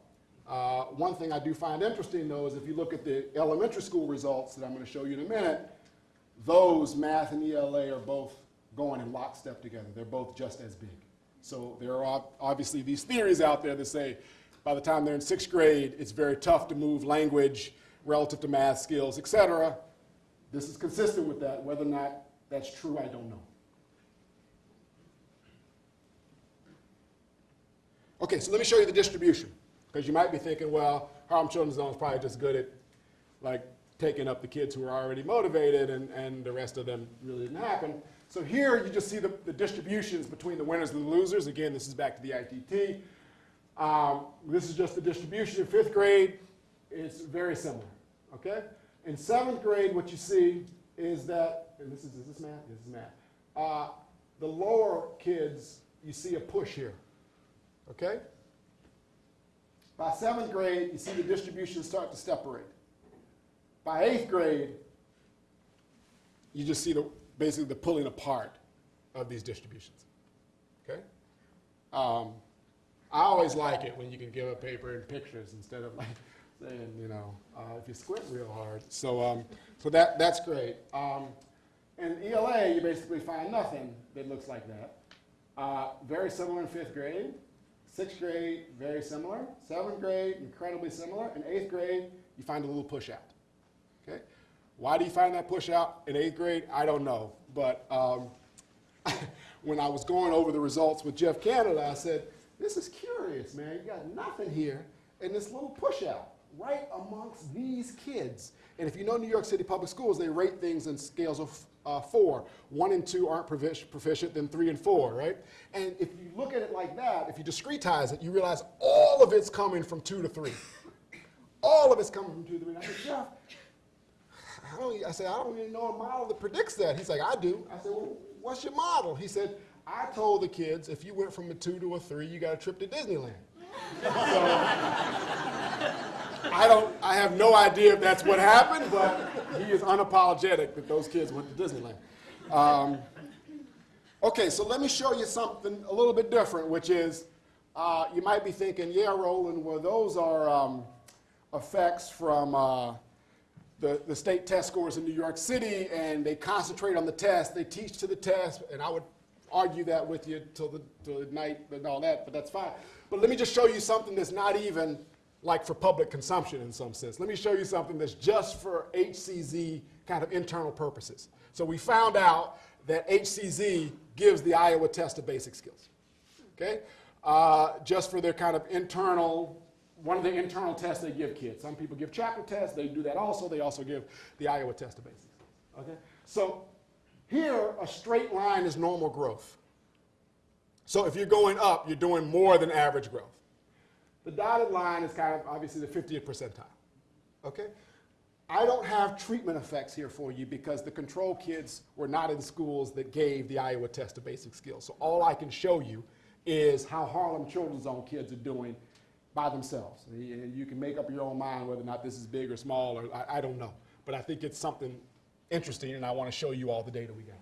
Uh, one thing I do find interesting, though, is if you look at the elementary school results that I'm going to show you in a minute, those math and ELA are both going in lockstep together. They're both just as big. So there are obviously these theories out there that say by the time they're in sixth grade, it's very tough to move language relative to math skills, et cetera. This is consistent with that. Whether or not that's true, I don't know. Okay, so let me show you the distribution, because you might be thinking, well, Harlem Children's Zone is probably just good at, like, taking up the kids who are already motivated, and, and the rest of them really didn't happen. So here, you just see the, the distributions between the winners and the losers. Again, this is back to the ITT. Um, this is just the distribution in fifth grade. It's very similar, okay? In seventh grade, what you see is that, and this is, is this math? This is math. Uh, the lower kids, you see a push here, okay? By seventh grade, you see the distribution start to separate. By eighth grade, you just see the, basically the pulling apart of these distributions, okay? Um, I always like it when you can give a paper in pictures instead of like saying, you know, uh, if you squint real hard. So, um, so that, that's great. Um, in ELA, you basically find nothing that looks like that. Uh, very similar in fifth grade. Sixth grade, very similar. Seventh grade, incredibly similar. In eighth grade, you find a little push out. Okay? Why do you find that push out in eighth grade? I don't know. But um, when I was going over the results with Jeff Canada, I said, this is curious, man. You got nothing here and this little push out right amongst these kids. And if you know New York City Public Schools, they rate things in scales of uh, four. One and two aren't profic- proficient, then three and four, right? And if you look at it like that, if you discretize it, you realize all of it's coming from two to three. All of it's coming from two to three. And I said, Jeff, I, don't, I said, I don't even know a model that predicts that. He's like, I do. I said, well, what's your model? He said, I told the kids if you went from a two to a three, you got a trip to Disneyland. I don't, I have no idea if that's what happened, but he is unapologetic that those kids went to Disneyland. Um, okay, so let me show you something a little bit different, which is uh, you might be thinking, yeah, Roland, well, those are um, effects from uh, the, the state test scores in New York City, and they concentrate on the test, they teach to the test, and I would argue that with you till the, till the night and all that, but that's fine. But let me just show you something that's not even like for public consumption in some sense. Let me show you something that's just for HCZ kind of internal purposes. So we found out that HCZ gives the Iowa test of basic skills, okay? Uh, just for their kind of internal, one of the internal tests they give kids. Some people give chapter tests, they do that also. They also give the Iowa test of basic skills, okay? So here, a straight line is normal growth. So if you're going up, you're doing more than average growth. The dotted line is kind of obviously the 50th percentile. Okay? I don't have treatment effects here for you because the control kids were not in schools that gave the Iowa test of basic skills. So all I can show you is how Harlem Children's Zone kids are doing by themselves. And you can make up your own mind whether or not this is big or small, or I, I don't know. But I think it's something interesting, and I want to show you all the data we got.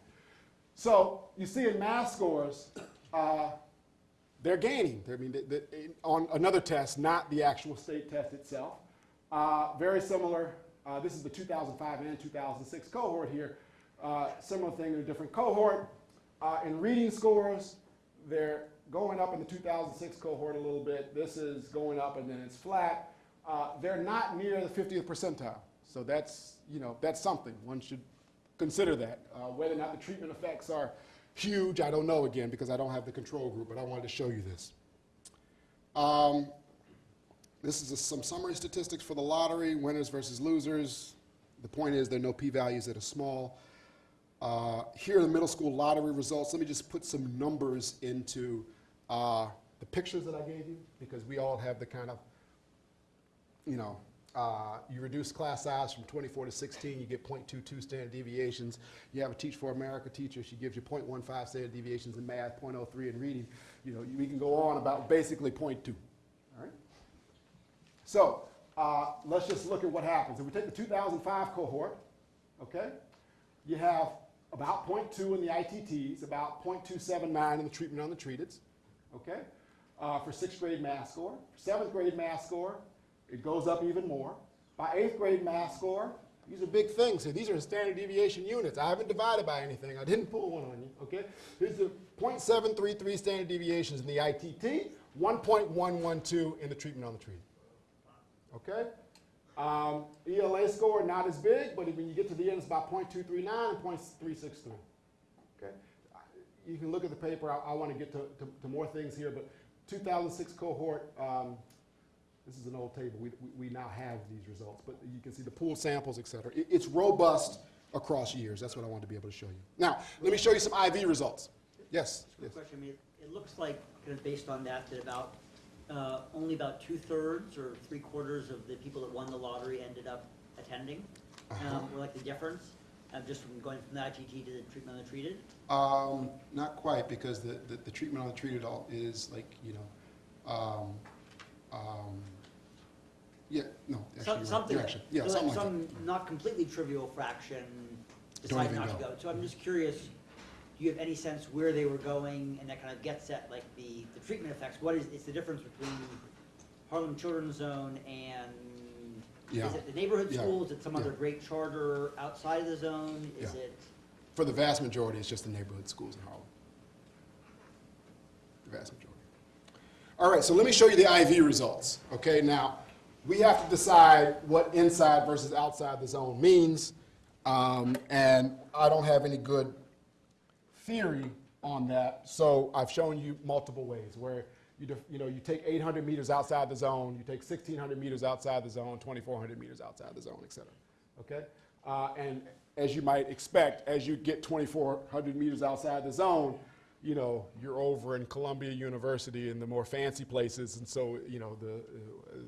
So you see in math scores, uh, they're gaining. I mean, the, the, on another test, not the actual state test itself. Uh, very similar. Uh, this is the 2005 and 2006 cohort here. Uh, similar thing in a different cohort. Uh, in reading scores, they're going up in the 2006 cohort a little bit. This is going up and then it's flat. Uh, they're not near the 50th percentile. So that's, you know, that's something. One should consider that. Uh, whether or not the treatment effects are huge, I don't know again because I don't have the control group, but I wanted to show you this. Um, this is a, some summary statistics for the lottery, winners versus losers. The point is there are no p-values that are small. Uh, here are the middle school lottery results. Let me just put some numbers into uh, the pictures that I gave you because we all have the kind of, you know, uh, you reduce class size from 24 to 16, you get 0.22 standard deviations. You have a Teach for America teacher, she gives you 0.15 standard deviations in math, 0.03 in reading. You know, we can go on about basically 0.2. All right? So uh, let's just look at what happens. If we take the 2005 cohort, okay, you have about 0.2 in the ITTs, about 0.279 in the treatment on the treated, okay, uh, for sixth grade math score. Seventh grade math score, it goes up even more. By eighth grade math score, these are big things here. These are standard deviation units. I haven't divided by anything. I didn't pull one on you, okay? Here's the 0.733 standard deviations in the ITT, 1.112 in the treatment on the treated. Okay? Um, ELA score, not as big, but when you get to the end, it's about 0.239 and 0.363. Okay? You can look at the paper. I, I want to get to, to, to more things here, but 2006 cohort, um, this is an old table, we, we- we now have these results, but you can see the pool samples, et cetera. It- it's robust across years, that's what I wanted to be able to show you. Now, let me show you some IV results. Yes, yes. question, I mean, it looks like, kind of based on that, that about, uh, only about two-thirds or three-quarters of the people that won the lottery ended up attending. Uh-huh. Um, or like the difference, uh, just from going from the ITT to the treatment untreated. Um, not quite, because the, the, the treatment on the treated all is like, you know, um, um, yeah, no, actually, Some- right. Something, You're actually- yeah, so something like some not completely trivial fraction decided even not to go. go. So I'm just curious, do you have any sense where they were going, and that kind of gets at like the, the treatment effects? What is, is the difference between Harlem Children's Zone and, Yeah. is it the neighborhood Yeah. school? Is it some other Yeah. great charter outside of the zone? Is Yeah. it, For the vast majority, it's just the neighborhood schools in Harlem. The vast majority. All right, so let me show you the IV results. Okay, now, we have to decide what inside versus outside the zone means. Um, and I don't have any good theory on that, so I've shown you multiple ways where you, you know, you take 800 meters outside the zone, you take 1,600 meters outside the zone, 2,400 meters outside the zone, et cetera. Okay? Uh, and as you might expect, as you get 2,400 meters outside the zone, you know, you're over in Columbia University and the more fancy places, and so, you know, the, uh,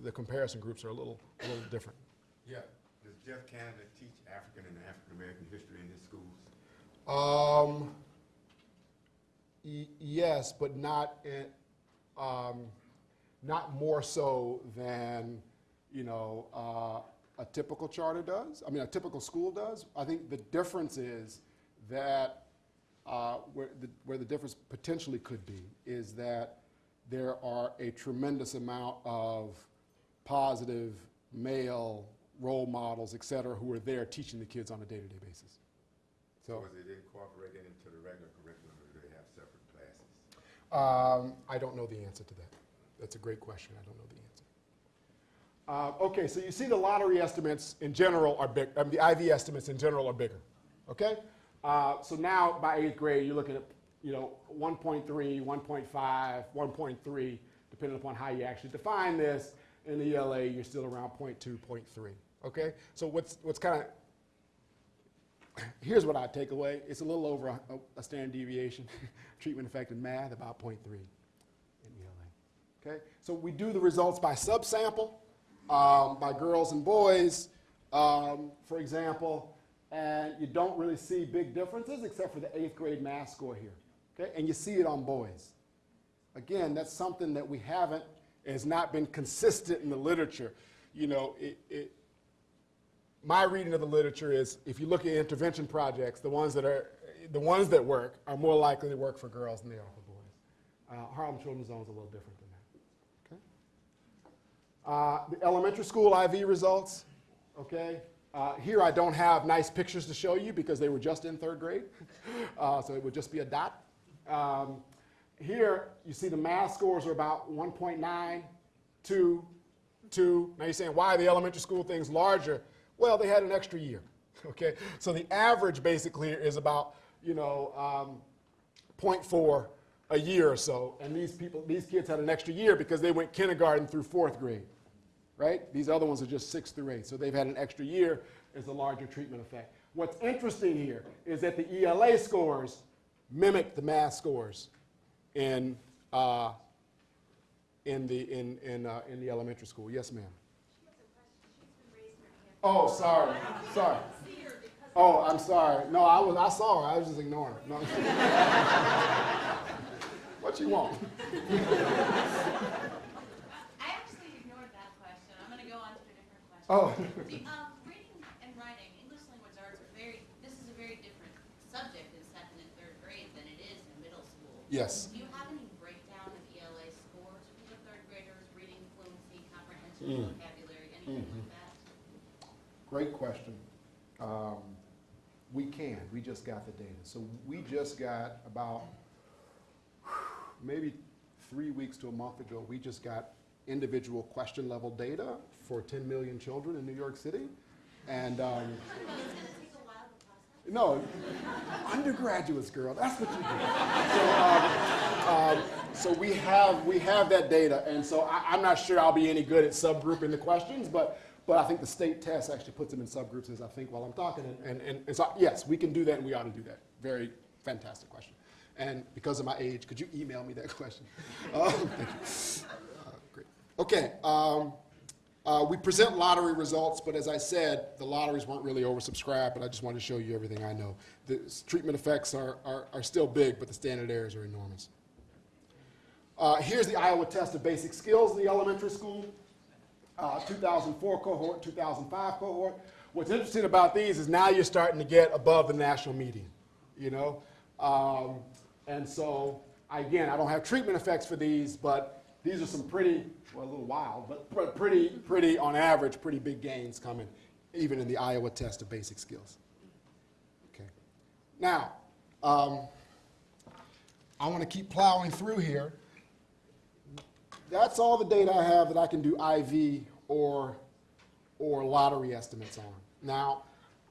the comparison groups are a little, a little different. Yeah, does Jeff Canada teach African and African-American history in his schools? Um, yes, but not in, um, not more so than, you know, uh, a typical charter does. I mean, a typical school does. I think the difference is that uh, where, the, where the difference potentially could be is that there are a tremendous amount of positive male role models, et cetera, who are there teaching the kids on a day-to-day basis. So. Or is it incorporated into the regular curriculum, or do they have separate classes? Um, I don't know the answer to that. That's a great question. I don't know the answer. Uh, okay, so you see the lottery estimates in general are big, um, the IV estimates in general are bigger. Okay? Uh, so now by eighth grade, you're looking at, you know, 1.3, 1.5, 1.3, depending upon how you actually define this. In the ELA, you're still around 0.2, 0.3. Okay? So what's, what's kind of here's what I take away. It's a little over a, a standard deviation. Treatment effect in math, about 0.3 in ELA. Okay? So we do the results by subsample, um, by girls and boys, um, for example, and you don't really see big differences except for the eighth grade math score here. Okay? And you see it on boys. Again, that's something that we haven't, has not been consistent in the literature. You know, it, it, my reading of the literature is if you look at intervention projects, the ones that are the ones that work are more likely to work for girls than they are for boys. Uh, Harlem Children's Zone is a little different than that. Okay. Uh, the elementary school IV results. Okay. Uh, here I don't have nice pictures to show you because they were just in third grade, uh, so it would just be a dot. Um, here you see the math scores are about 1.9, 2, 2. Now you're saying why are the elementary school things larger? Well, they had an extra year. Okay, so the average basically is about you know um, 0.4 a year or so, and these people, these kids had an extra year because they went kindergarten through fourth grade, right? These other ones are just six through eight, so they've had an extra year as a larger treatment effect. What's interesting here is that the ELA scores mimic the math scores in uh, in the in in uh, in the elementary school. Yes, ma'am. Oh, sorry, sorry. Oh, I'm sorry. No, I was, I saw her. I was just ignoring her. No. what you want? I actually ignored that question. I'm gonna go on to a different question. Oh, The, um, reading and writing, English language arts are very, this is a very different subject in second and third grade than it is in middle school. yes. Do you have any breakdown of ELA scores for the third graders, reading fluency, Mm. comprehension, vocabulary, anything Mm-hmm. like that? Great question. Um, we can. We just got the data. So we just got about maybe three weeks to a month ago. We just got individual question level data for 10 million children in New York City, and. Um, it's gonna take a while process. No, undergraduates, girl. That's what you do. So, um, um, so we have, we have that data, and so I, I'm not sure I'll be any good at subgrouping the questions, but, but I think the state test actually puts them in subgroups as I think while I'm talking, and- and, and, and so, yes, we can do that, and we ought to do that. Very fantastic question. And because of my age, could you email me that question? Um, thank you. Uh, Great. Okay, um, uh, we present lottery results, but as I said, the lotteries weren't really oversubscribed, but I just wanted to show you everything I know. The treatment effects are, are, are still big, but the standard errors are enormous. Uh, here's the Iowa test of basic skills in the elementary school. Uh, 2004 cohort, 2005 cohort. What's interesting about these is now you're starting to get above the national median, you know? Um, and so, again, I don't have treatment effects for these, but these are some pretty, well, a little wild, but pretty, pretty, on average, pretty big gains coming, even in the Iowa test of basic skills. Okay. Now, um, I want to keep plowing through here. That's all the data I have that I can do IV or, or lottery estimates on. Now,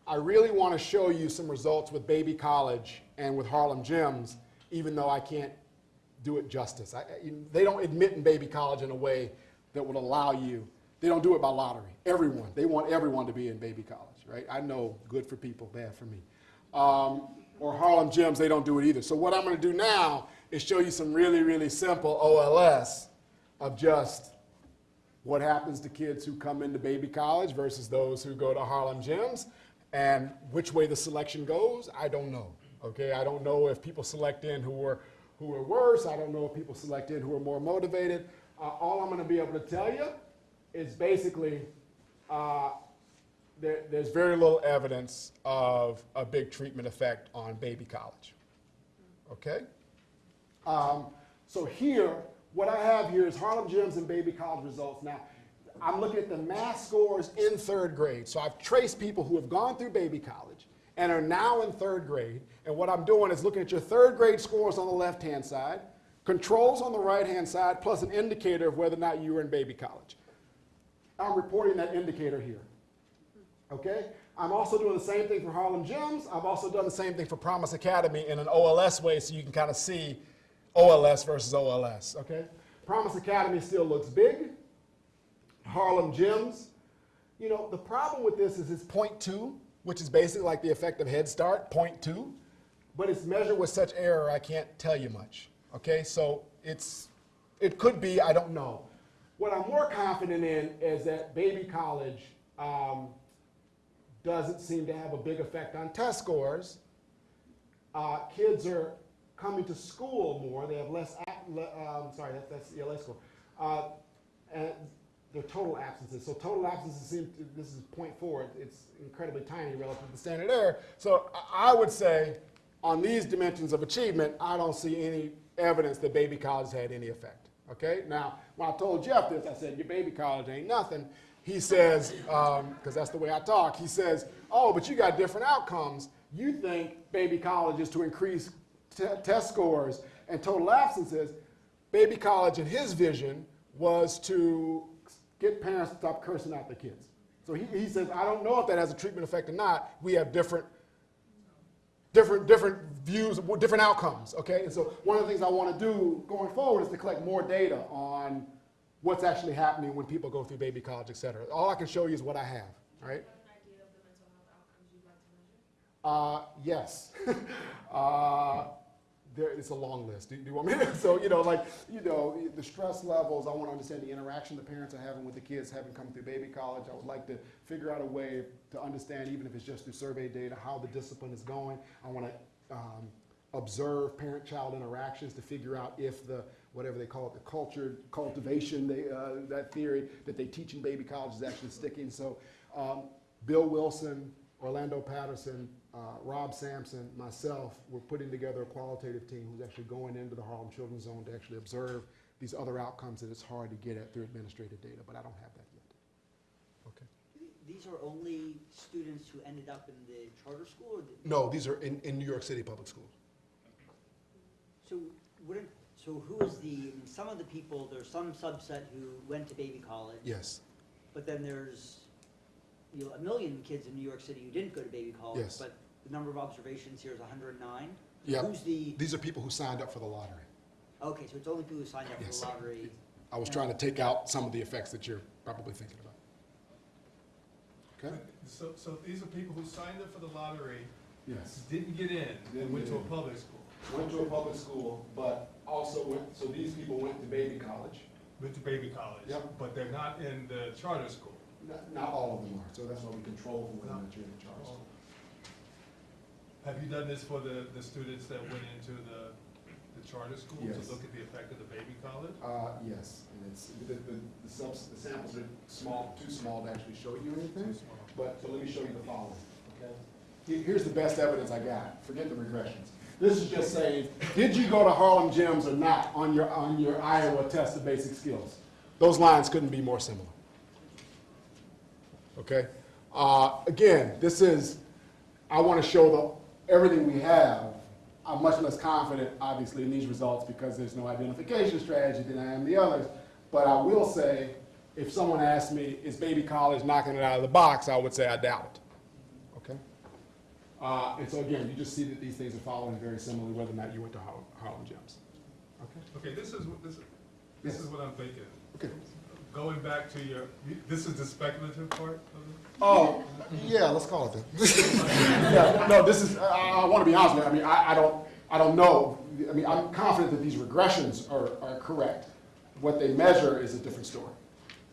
I really want to show you some results with Baby College and with Harlem Gems, even though I can't do it justice. I, I- they don't admit in Baby College in a way that would allow you, they don't do it by lottery. Everyone, they want everyone to be in Baby College, right? I know, good for people, bad for me. Um, or Harlem Gems, they don't do it either. So what I'm going to do now is show you some really, really simple OLS of just what happens to kids who come into baby college versus those who go to Harlem gems. And which way the selection goes, I don't know. Okay, I don't know if people select in who are who are worse. I don't know if people selected who are more motivated. Uh, all I'm going to be able to tell you is basically uh, there, there's very little evidence of a big treatment effect on baby college. Okay? Um, so here, what I have here is Harlem Gems and Baby College results. Now, I'm looking at the math scores in third grade. So I've traced people who have gone through Baby College and are now in third grade. And what I'm doing is looking at your third grade scores on the left-hand side, controls on the right-hand side, plus an indicator of whether or not you were in Baby College. I'm reporting that indicator here. Okay? I'm also doing the same thing for Harlem Gems. I've also done the same thing for Promise Academy in an OLS way so you can kind of see OLS versus OLS. Okay? Promise Academy still looks big. Harlem Gems. You know, the problem with this is it's 0.2, which is basically like the effect of Head Start, 0.2. But it's measured with such error, I can't tell you much. Okay? So it's, it could be, I don't know. What I'm more confident in is that baby college um, doesn't seem to have a big effect on test scores. Uh, kids are coming to school more. They have less. Um, sorry, that, that's the ELA score. Uh, and their total absences. So total absences seem. To, this is 0.4. It's incredibly tiny relative to the standard error. So I would say, on these dimensions of achievement, I don't see any evidence that baby college had any effect. Okay. Now, when I told Jeff this, I said, "Your baby college ain't nothing." He says, um, because that's the way I talk. He says, "Oh, but you got different outcomes. You think baby college is to increase test scores and total absences. Baby college, in his vision, was to get parents to stop cursing out their kids. So he, he says, I don't know if that has a treatment effect or not. We have different, different, different views, different outcomes. Okay, and so one of the things I want to do going forward is to collect more data on what's actually happening when people go through baby college, et cetera. All I can show you is what I have. right? Uh, yes. uh, there, it's a long list. Do, do you want me to? So, you know, like, you know, the stress levels, I want to understand the interaction the parents are having with the kids having come through baby college. I would like to figure out a way to understand, even if it's just through survey data, how the discipline is going. I want to um, observe parent-child interactions to figure out if the, whatever they call it, the culture, cultivation, they, uh, that theory that they teach in baby college is actually sticking. So, um, Bill Wilson, Orlando Patterson, uh, Rob Sampson, myself, we're putting together a qualitative team who's actually going into the Harlem Children's Zone to actually observe these other outcomes that it's hard to get at through administrative data, but I don't have that yet. Okay. These are only students who ended up in the charter school, or the- No, these are in, in New York City public schools. so wouldn't, so who is the, I mean, some of the people, there's some subset who went to baby college. Yes. But then there's, you know, a million kids in New York City who didn't go to baby college. Yes. But the number of observations here is hundred and nine. Yeah. Who's the, These are people who signed up for the lottery. Okay, so it's only people who signed up Yes. for the lottery. I was trying to take out some of the effects that you're probably thinking about. Okay? So, so these are people who signed up for the lottery, Yes. didn't get in, and went get to a public school. Went to a public school, but also went, so these people went to baby college. Went to baby college. Yep. But they're not in the charter school. Not, not all of them are, so that's why we control for whether not you're in charge. Have you done this for the, the students that went into the, the charter school? Yes. To look at the effect of the baby college? Uh, yes, and it's, the, the, the subs, the samples are small, too small to actually show you anything, but, so let me show you the following, okay? Here- Here's the best evidence I got, forget the regressions. This is just saying, did you go to Harlem Gems or not on your, on your Iowa test of basic skills? Those lines couldn't be more similar. Okay? Uh, again, this is, I want to show the, everything we have. I'm much less confident, obviously, in these results because there's no identification strategy than I am the others. But I will say, if someone asked me, is baby college knocking it out of the box, I would say I doubt it. Okay? Uh, and so again, you just see that these things are following very similarly whether or not you went to Harlem, Harlem gems. Okay? Okay, this is, what this, is- this is what I'm thinking. Okay. Going back to your, this is the speculative part of it? Oh, yeah, let's call it that. Yeah, no, this is, I, I want to be honest with you, I mean, I, I don't, I don't know. I mean, I'm confident that these regressions are, are correct. What they measure is a different story.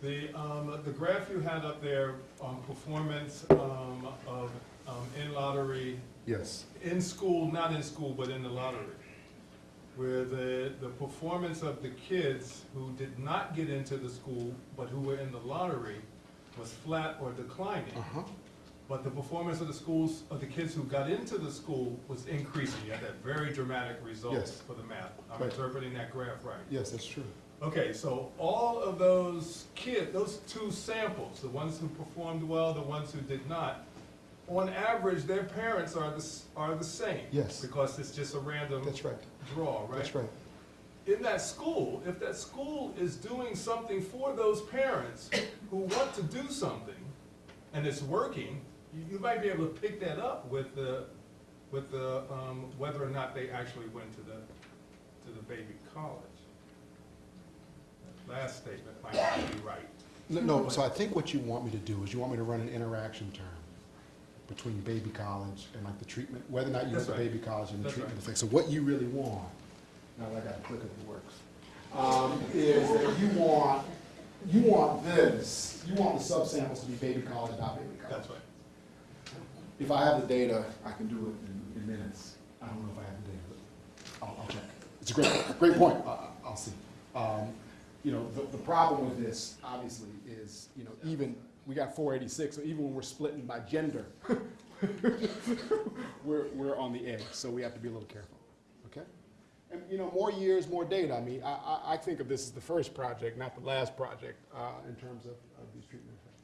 The, um, the graph you had up there on performance, um, of, um, in lottery, Yes. in school, not in school, but in the lottery, where the, the performance of the kids who did not get into the school, but who were in the lottery, was flat or declining. Uh-huh. But the performance of the schools, of the kids who got into the school was increasing. You had that very dramatic result Yes. for the math. I'm Right. interpreting that graph right. Yes, that's true. Okay, so all of those kids, those two samples, the ones who performed well, the ones who did not, on average, their parents are the, s- are the same. Yes. Because it's just a random That's right. Draw, right? That's right. In that school, if that school is doing something for those parents who want to do something, and it's working, you, you might be able to pick that up with the, with the, um, whether or not they actually went to the, to the baby college. That Last statement might not be right. No, no, so I think what you want me to do is you want me to run an interaction term between baby college and like the treatment, whether or not you went That's to right. baby college and the That's treatment right. effect. So what you really want, now that I got a clicker that works, um, is that you want, you want this, you want the subsamples to be baby college, not baby college. That's right. If I have the data, I can do it in, in minutes. I don't know if I have the data, but I'll, I'll check. It's a great, great point. I- I'll see. Um, you know, the, the problem with this, obviously, is, you know, even, we got four eighty-six, so even when we're splitting by gender, we're, we're on the edge, so we have to be a little careful, okay? And, you know, more years, more data. I mean, I, I, I think of this as the first project, not the last project, uh, in terms of, of these treatment effects.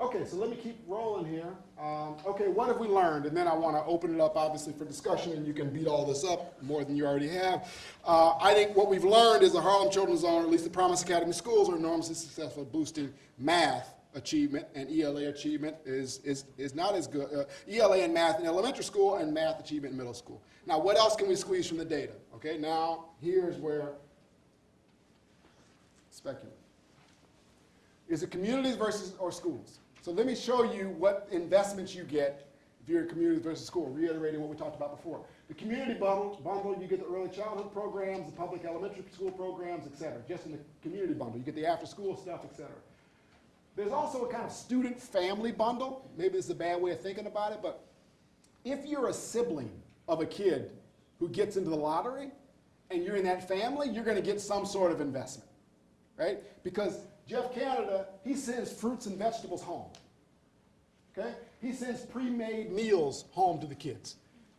Okay, so let me keep rolling here. Um, okay, what have we learned? And then I want to open it up, obviously, for discussion, and you can beat all this up more than you already have. Uh, I think what we've learned is the Harlem Children's Zone, or at least the Promise Academy schools, are enormously successful at boosting math achievement, and ELA achievement is, is, is not as good. Uh, ELA and math in elementary school, and math achievement in middle school. Now, what else can we squeeze from the data? Okay, now, here's where speculate. Is it communities versus or schools? So let me show you what investments you get if you're in communities versus school, reiterating what we talked about before. The community bundle, bundle, you get the early childhood programs, the public elementary school programs, et cetera. Just in the community bundle, you get the after-school stuff, et cetera. There's also a kind of student-family bundle. Maybe this is a bad way of thinking about it, but if you're a sibling of a kid who gets into the lottery and you're in that family, you're going to get some sort of investment, right? Because Jeff Canada, he sends fruits and vegetables home. Okay? He sends pre-made meals home to the kids.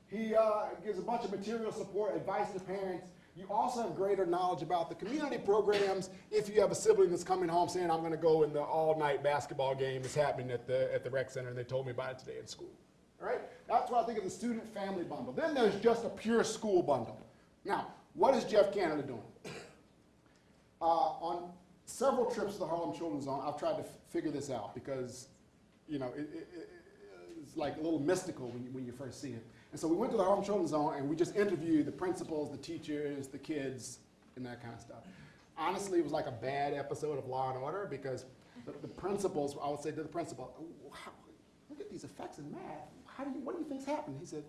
He uh, gives a bunch of material support, advice to parents. You also have greater knowledge about the community programs if you have a sibling that's coming home saying, I'm going to go in the all-night basketball game that's happening at the, at the rec center, and they told me about it today in school. All right? That's what I think of the student-family bundle. Then there's just a pure school bundle. Now, what is Jeff Canada doing? Uh, on several trips to the Harlem Children's Zone, I've tried to figure this out because, you know, it, it- it's like a little mystical when you, when you first see it. And so we went to the Harlem Children's Zone and we just interviewed the principals, the teachers, the kids, and that kind of stuff. Honestly, it was like a bad episode of Law and Order because the, the principals, I would say to the principal, "Oh, how, look at these effects in math. How do you, what do you think's happening? He said,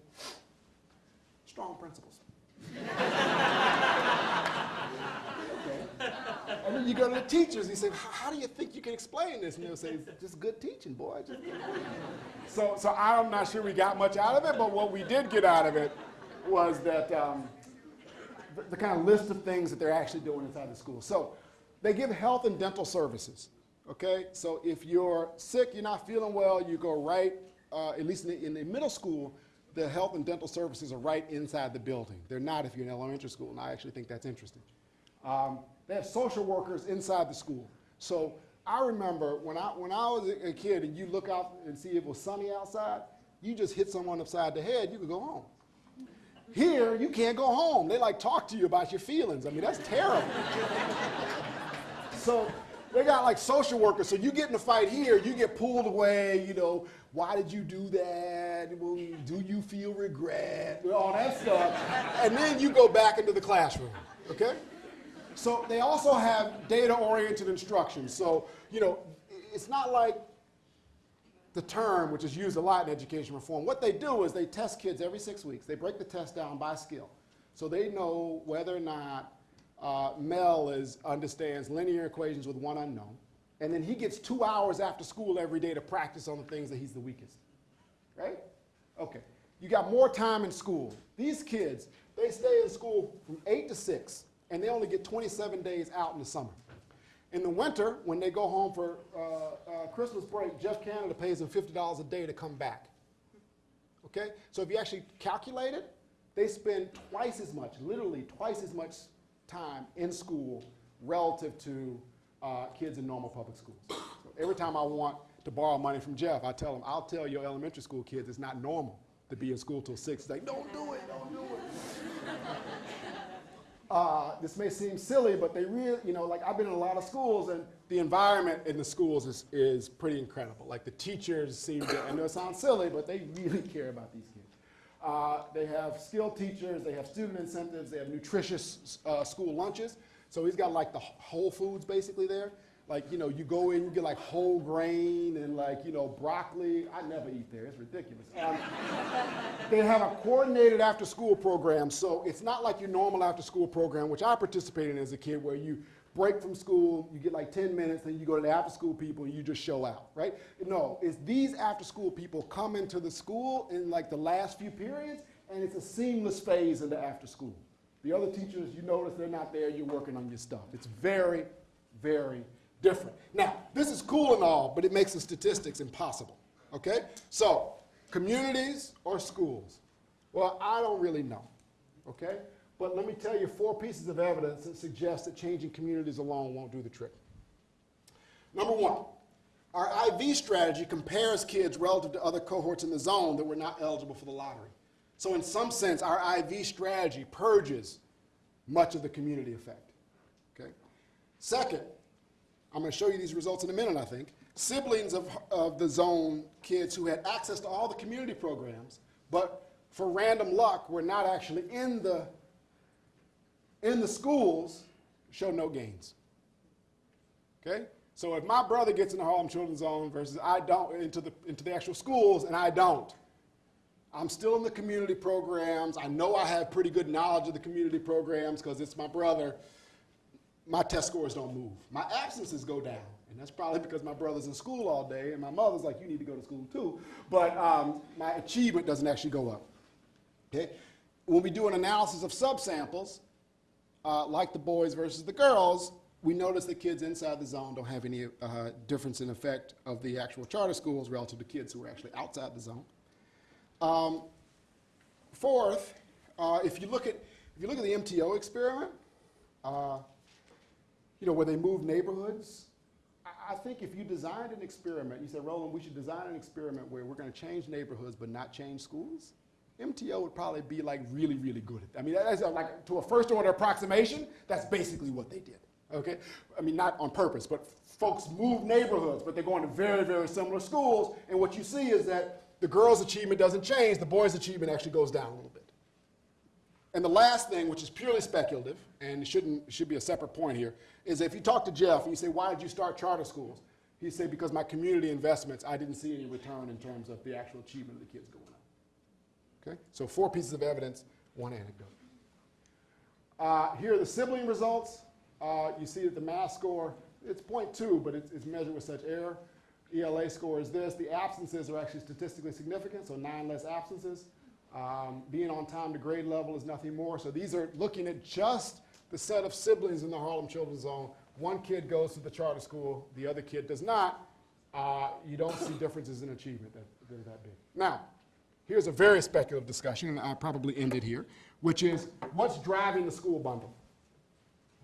strong principles. And then you go to the teachers, and you say, how do you think you can explain this? And they'll say, just good teaching, boy. Just so, so I'm not sure we got much out of it, but what we did get out of it was that um, the, the kind of list of things that they're actually doing inside the school. So they give health and dental services. Okay, so if you're sick, you're not feeling well, you go right, uh, at least in the, in the middle school, the health and dental services are right inside the building. They're not if you're in elementary school, and I actually think that's interesting. Um, they have social workers inside the school. So I remember when I, when I was a kid and you look out and see it was sunny outside, you just hit someone upside the head, you could go home. Here, you can't go home. They like talk to you about your feelings. I mean, that's terrible. so they got like social workers. So you get in a fight here, you get pulled away. You know, why did you do that? Well, do you feel regret? All that stuff. And then you go back into the classroom. Okay? So they also have data-oriented instruction. So, you know, it's not like the term, which is used a lot in education reform. What they do is they test kids every six weeks. They break the test down by skill. So they know whether or not uh, Mel is, understands linear equations with one unknown. And then he gets two hours after school every day to practice on the things that he's the weakest. Right? Okay. You got more time in school. These kids, they stay in school from 8 to 6, and they only get 27 days out in the summer. In the winter, when they go home for uh, uh, Christmas break, Geoff Canada pays them $50 a day to come back. Okay? So if you actually calculate it, they spend twice as much, literally twice as much time in school relative to uh, kids in normal public schools. So every time I want to borrow money from Geoff, I tell him, I'll tell your elementary school kids it's not normal to be in school till six. He's like, don't do it, don't do it. Uh, this may seem silly, but they really, you know, like I've been in a lot of schools and the environment in the schools is, is pretty incredible. Like the teachers seem to, I know it sounds silly, but they really care about these kids. Uh, they have skilled teachers, they have student incentives, they have nutritious uh, school lunches. So he's got like the whole foods basically there. Like, you know, you go in, you get like whole grain and like, you know, broccoli. I never eat there, it's ridiculous. Um, they have a coordinated after school program, so it's not like your normal after school program, which I participated in as a kid, where you break from school, you get like 10 minutes, then you go to the after school people and you just show out, right? No, it's these after school people come into the school in like the last few periods, and it's a seamless phase into after school. The other teachers, you notice they're not there, you're working on your stuff. It's very, very different. Now, this is cool and all, but it makes the statistics impossible, okay? So, communities or schools? Well, I don't really know, okay? But let me tell you four pieces of evidence that suggest that changing communities alone won't do the trick. Number one, our IV strategy compares kids relative to other cohorts in the zone that were not eligible for the lottery. So in some sense, our IV strategy purges much of the community effect, okay? Second, I'm going to show you these results in a minute, I think. Siblings of, of the zone kids who had access to all the community programs, but for random luck were not actually in the, in the schools, show no gains. Okay? So if my brother gets in the Harlem Children's Zone versus I don't, into the, into the actual schools, and I don't, I'm still in the community programs. I know I have pretty good knowledge of the community programs because it's my brother my test scores don't move. My absences go down. And that's probably because my brother's in school all day and my mother's like, you need to go to school too. But um, my achievement doesn't actually go up. Okay? When we do an analysis of subsamples, uh, like the boys versus the girls, we notice that kids inside the zone don't have any uh, difference in effect of the actual charter schools relative to kids who are actually outside the zone. Um, fourth, uh, if you look at if you look at the MTO experiment, uh, you know, where they move neighborhoods. I, think if you designed an experiment, you said, Roland, we should design an experiment where we're going to change neighborhoods but not change schools. MTO would probably be like really, really good at that. I mean, that's a, like to a first order approximation, that's basically what they did. Okay? I mean, not on purpose, but folks move neighborhoods, but they're going to very, very similar schools. And what you see is that the girls' achievement doesn't change, the boys' achievement actually goes down a little bit. And the last thing, which is purely speculative, and it shouldn't, should be a separate point here, is if you talk to Geoff and you say, why did you start charter schools? He'd say, because my community investments, I didn't see any return in terms of the actual achievement of the kids going on. Okay? So four pieces of evidence, one anecdote. Uh, here are the sibling results. Uh, you see that the math score, it's 0.2, but it's, it's measured with such error. ELA score is this. The absences are actually statistically significant, so nine less absences. Um, being on time to grade level is nothing more. So these are looking at just the set of siblings in the Harlem Children's Zone. One kid goes to the charter school, the other kid does not. Uh, you don't see differences in achievement that, that are that big. Now, here's a very speculative discussion, and I'll probably end it here, which is what's driving the school bundle?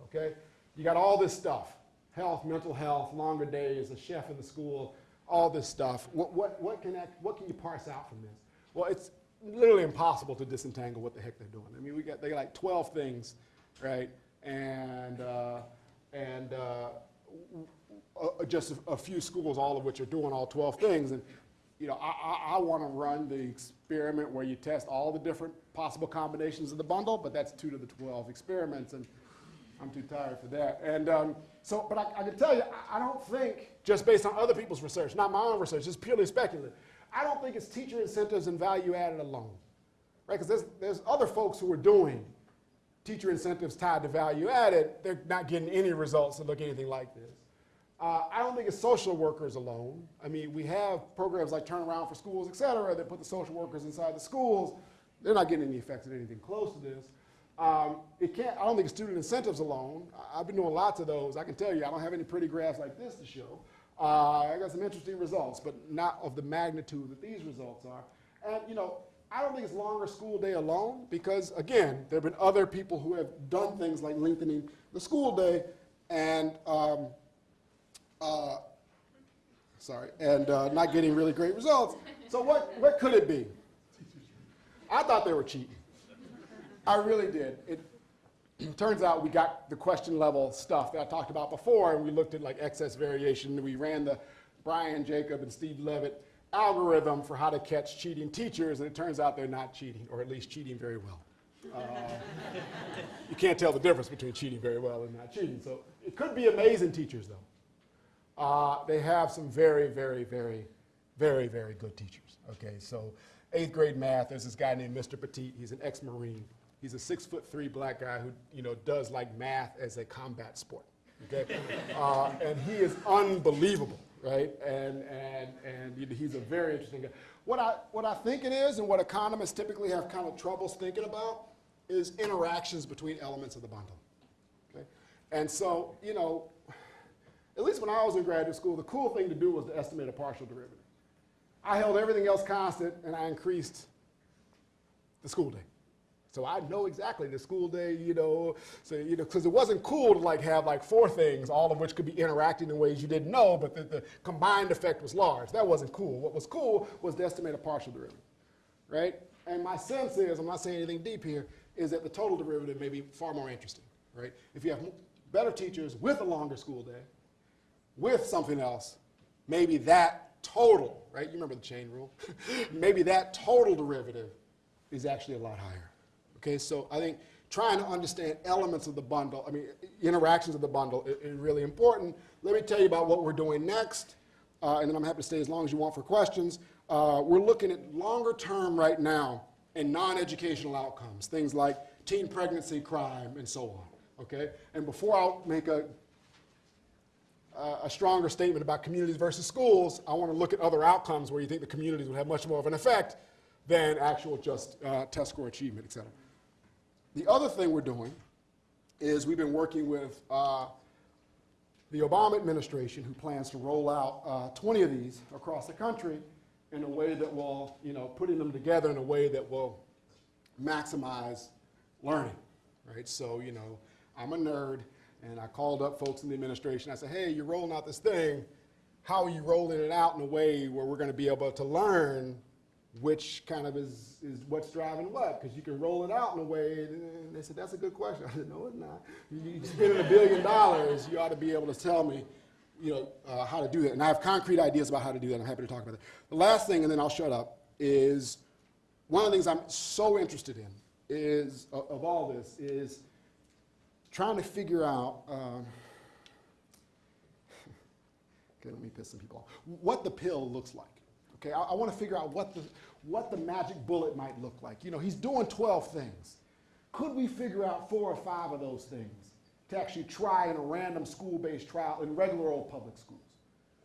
Okay? You got all this stuff health, mental health, longer days, a chef in the school, all this stuff. What, what, what, can, that, what can you parse out from this? Well, it's literally impossible to disentangle what the heck they're doing. I mean, we got, they got like 12 things, right? And, uh, and uh, just a, a few schools, all of which are doing all 12 things. And, you know, I, I, I want to run the experiment where you test all the different possible combinations of the bundle, but that's two to the 12 experiments. And I'm too tired for that. And um, so, but I, I can tell you, I, I don't think, just based on other people's research, not my own research, it's purely speculative, I don't think it's teacher incentives and value added alone. Right? Because there's, there's other folks who are doing teacher incentives tied to value added, they're not getting any results that look anything like this. Uh, I don't think it's social workers alone. I mean, we have programs like Turnaround for Schools, et cetera, that put the social workers inside the schools. They're not getting any effects of anything close to this. Um, it can't, I don't think it's student incentives alone. I- I've been doing lots of those. I can tell you, I don't have any pretty graphs like this to show. Uh, I got some interesting results, but not of the magnitude that these results are. And, you know, I don't think it's longer school day alone because, again, there have been other people who have done things like lengthening the school day and, um, uh, sorry, and uh, not getting really great results. So what, what could it be? I thought they were cheating. I really did. It turns out we got the question level stuff that I talked about before, and we looked at like excess variation. We ran the Brian Jacob and Steve Levitt algorithm for how to catch cheating teachers, and it turns out they're not cheating, or at least cheating very well. Uh, you can't tell the difference between cheating very well and not cheating. So it could be amazing teachers, though. Uh, they have some very, very, very, very, very good teachers. Okay, so eighth grade math, there's this guy named Mr. Petit. He's an ex-Marine. He's a six foot three black guy who, you know, does like math as a combat sport. Okay, uh, and he is unbelievable, right? And and and he's a very interesting guy. What I what I think it is, and what economists typically have kind of troubles thinking about, is interactions between elements of the bundle. Okay, and so you know, at least when I was in graduate school, the cool thing to do was to estimate a partial derivative. I held everything else constant and I increased the school day. So I know exactly the school day, you know, so, you know, because it wasn't cool to like have like four things, all of which could be interacting in ways you didn't know, but the, the combined effect was large. That wasn't cool. What was cool was to estimate a partial derivative, right? And my sense is, I'm not saying anything deep here, is that the total derivative may be far more interesting, right? If you have better teachers with a longer school day, with something else, maybe that total, right? You remember the chain rule? maybe that total derivative is actually a lot higher. Okay, so I think trying to understand elements of the bundle, I mean, interactions of the bundle is, is really important. Let me tell you about what we're doing next, uh, and then I'm happy to stay as long as you want for questions. Uh, we're looking at longer term right now and non-educational outcomes, things like teen pregnancy, crime, and so on. Okay, and before I make a a stronger statement about communities versus schools, I want to look at other outcomes where you think the communities would have much more of an effect than actual just uh, test score achievement, et cetera. The other thing we're doing is we've been working with uh, the Obama administration who plans to roll out uh, 20 of these across the country in a way that will, you know, putting them together in a way that will maximize learning, right? So, you know, I'm a nerd, and I called up folks in the administration. I said, hey, you're rolling out this thing. How are you rolling it out in a way where we're going to be able to learn which kind of is, is what's driving what? Because you can roll it out in a way, and they said, that's a good question. I said, no, it's not. You're spending a billion dollars, you ought to be able to tell me, you know, uh, how to do that. And I have concrete ideas about how to do that. I'm happy to talk about that. The last thing, and then I'll shut up, is one of the things I'm so interested in is, of, of all this, is trying to figure out, um, okay, let me piss some people off, what the pill looks like. Okay, I, I want to figure out what the, what the magic bullet might look like. You know, he's doing 12 things. Could we figure out four or five of those things to actually try in a random school-based trial in regular old public schools?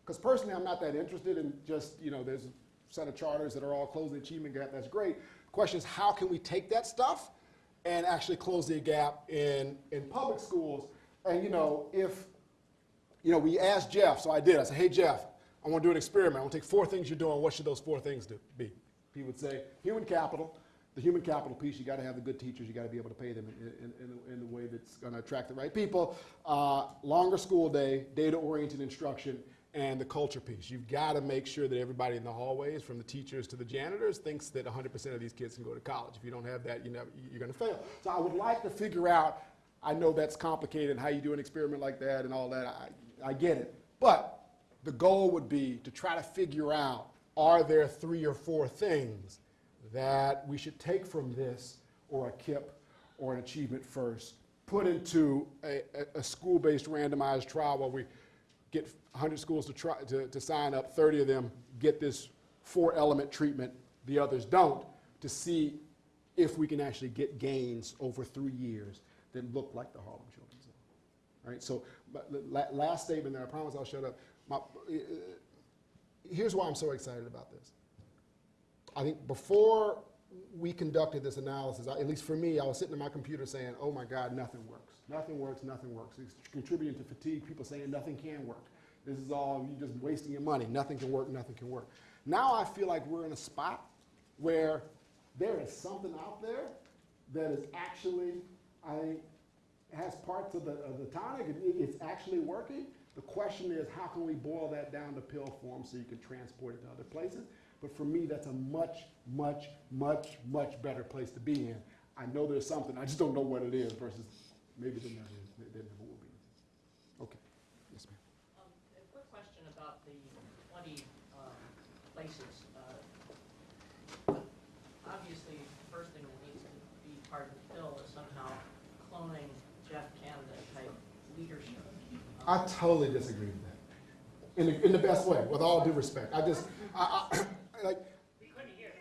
Because personally, I'm not that interested in just, you know, there's a set of charters that are all closing the achievement gap, that's great. The question is, how can we take that stuff and actually close the gap in, in public schools? And, you know, if, you know, we asked Geoff, so I did, I said, hey, Geoff, I want to do an experiment. I want to take four things you're doing. What should those four things do, be? He would say, human capital. The human capital piece, you got to have the good teachers. You got to be able to pay them in, in, in, a way that's going to attract the right people. Uh, longer school day, data-oriented instruction, and the culture piece. You've got to make sure that everybody in the hallways, from the teachers to the janitors, thinks that 100% of these kids can go to college. If you don't have that, you know, you're going to fail. So I would like to figure out. I know that's complicated, how you do an experiment like that and all that. I, I get it, but the goal would be to try to figure out are there three or four things that we should take from this or a KIPP or an achievement first, put into a, a, a school-based randomized trial where we get 100 schools to, try, to, to sign up, 30 of them get this four-element treatment, the others don't, to see if we can actually get gains over three years that look like the Harlem Children's. All right, so la- last statement there, I promise I'll shut up. My, uh, here's why I'm so excited about this. I think before we conducted this analysis, I- at least for me, I was sitting at my computer saying, oh my God, nothing works. Nothing works, nothing works. It's contributing to fatigue, people saying nothing can work. This is all, you're just wasting your money. Nothing can work, nothing can work. Now I feel like we're in a spot where there is something out there that is actually, I think, has parts of the, of the tonic, it- it's actually working. The question is, how can we boil that down to pill form so you can transport it to other places? But for me, that's a much, much, much, much better place to be in. I know there's something, I just don't know what it is versus maybe there never is, there never will be. Okay, yes, ma'am. Um, A quick question about the 20 um, places. Uh, Obviously, the first thing that needs to be part of the bill is somehow cloning Geoff Canada type leadership. I totally disagree with that. In the, in the best way, with all due respect. I just, I, I, like,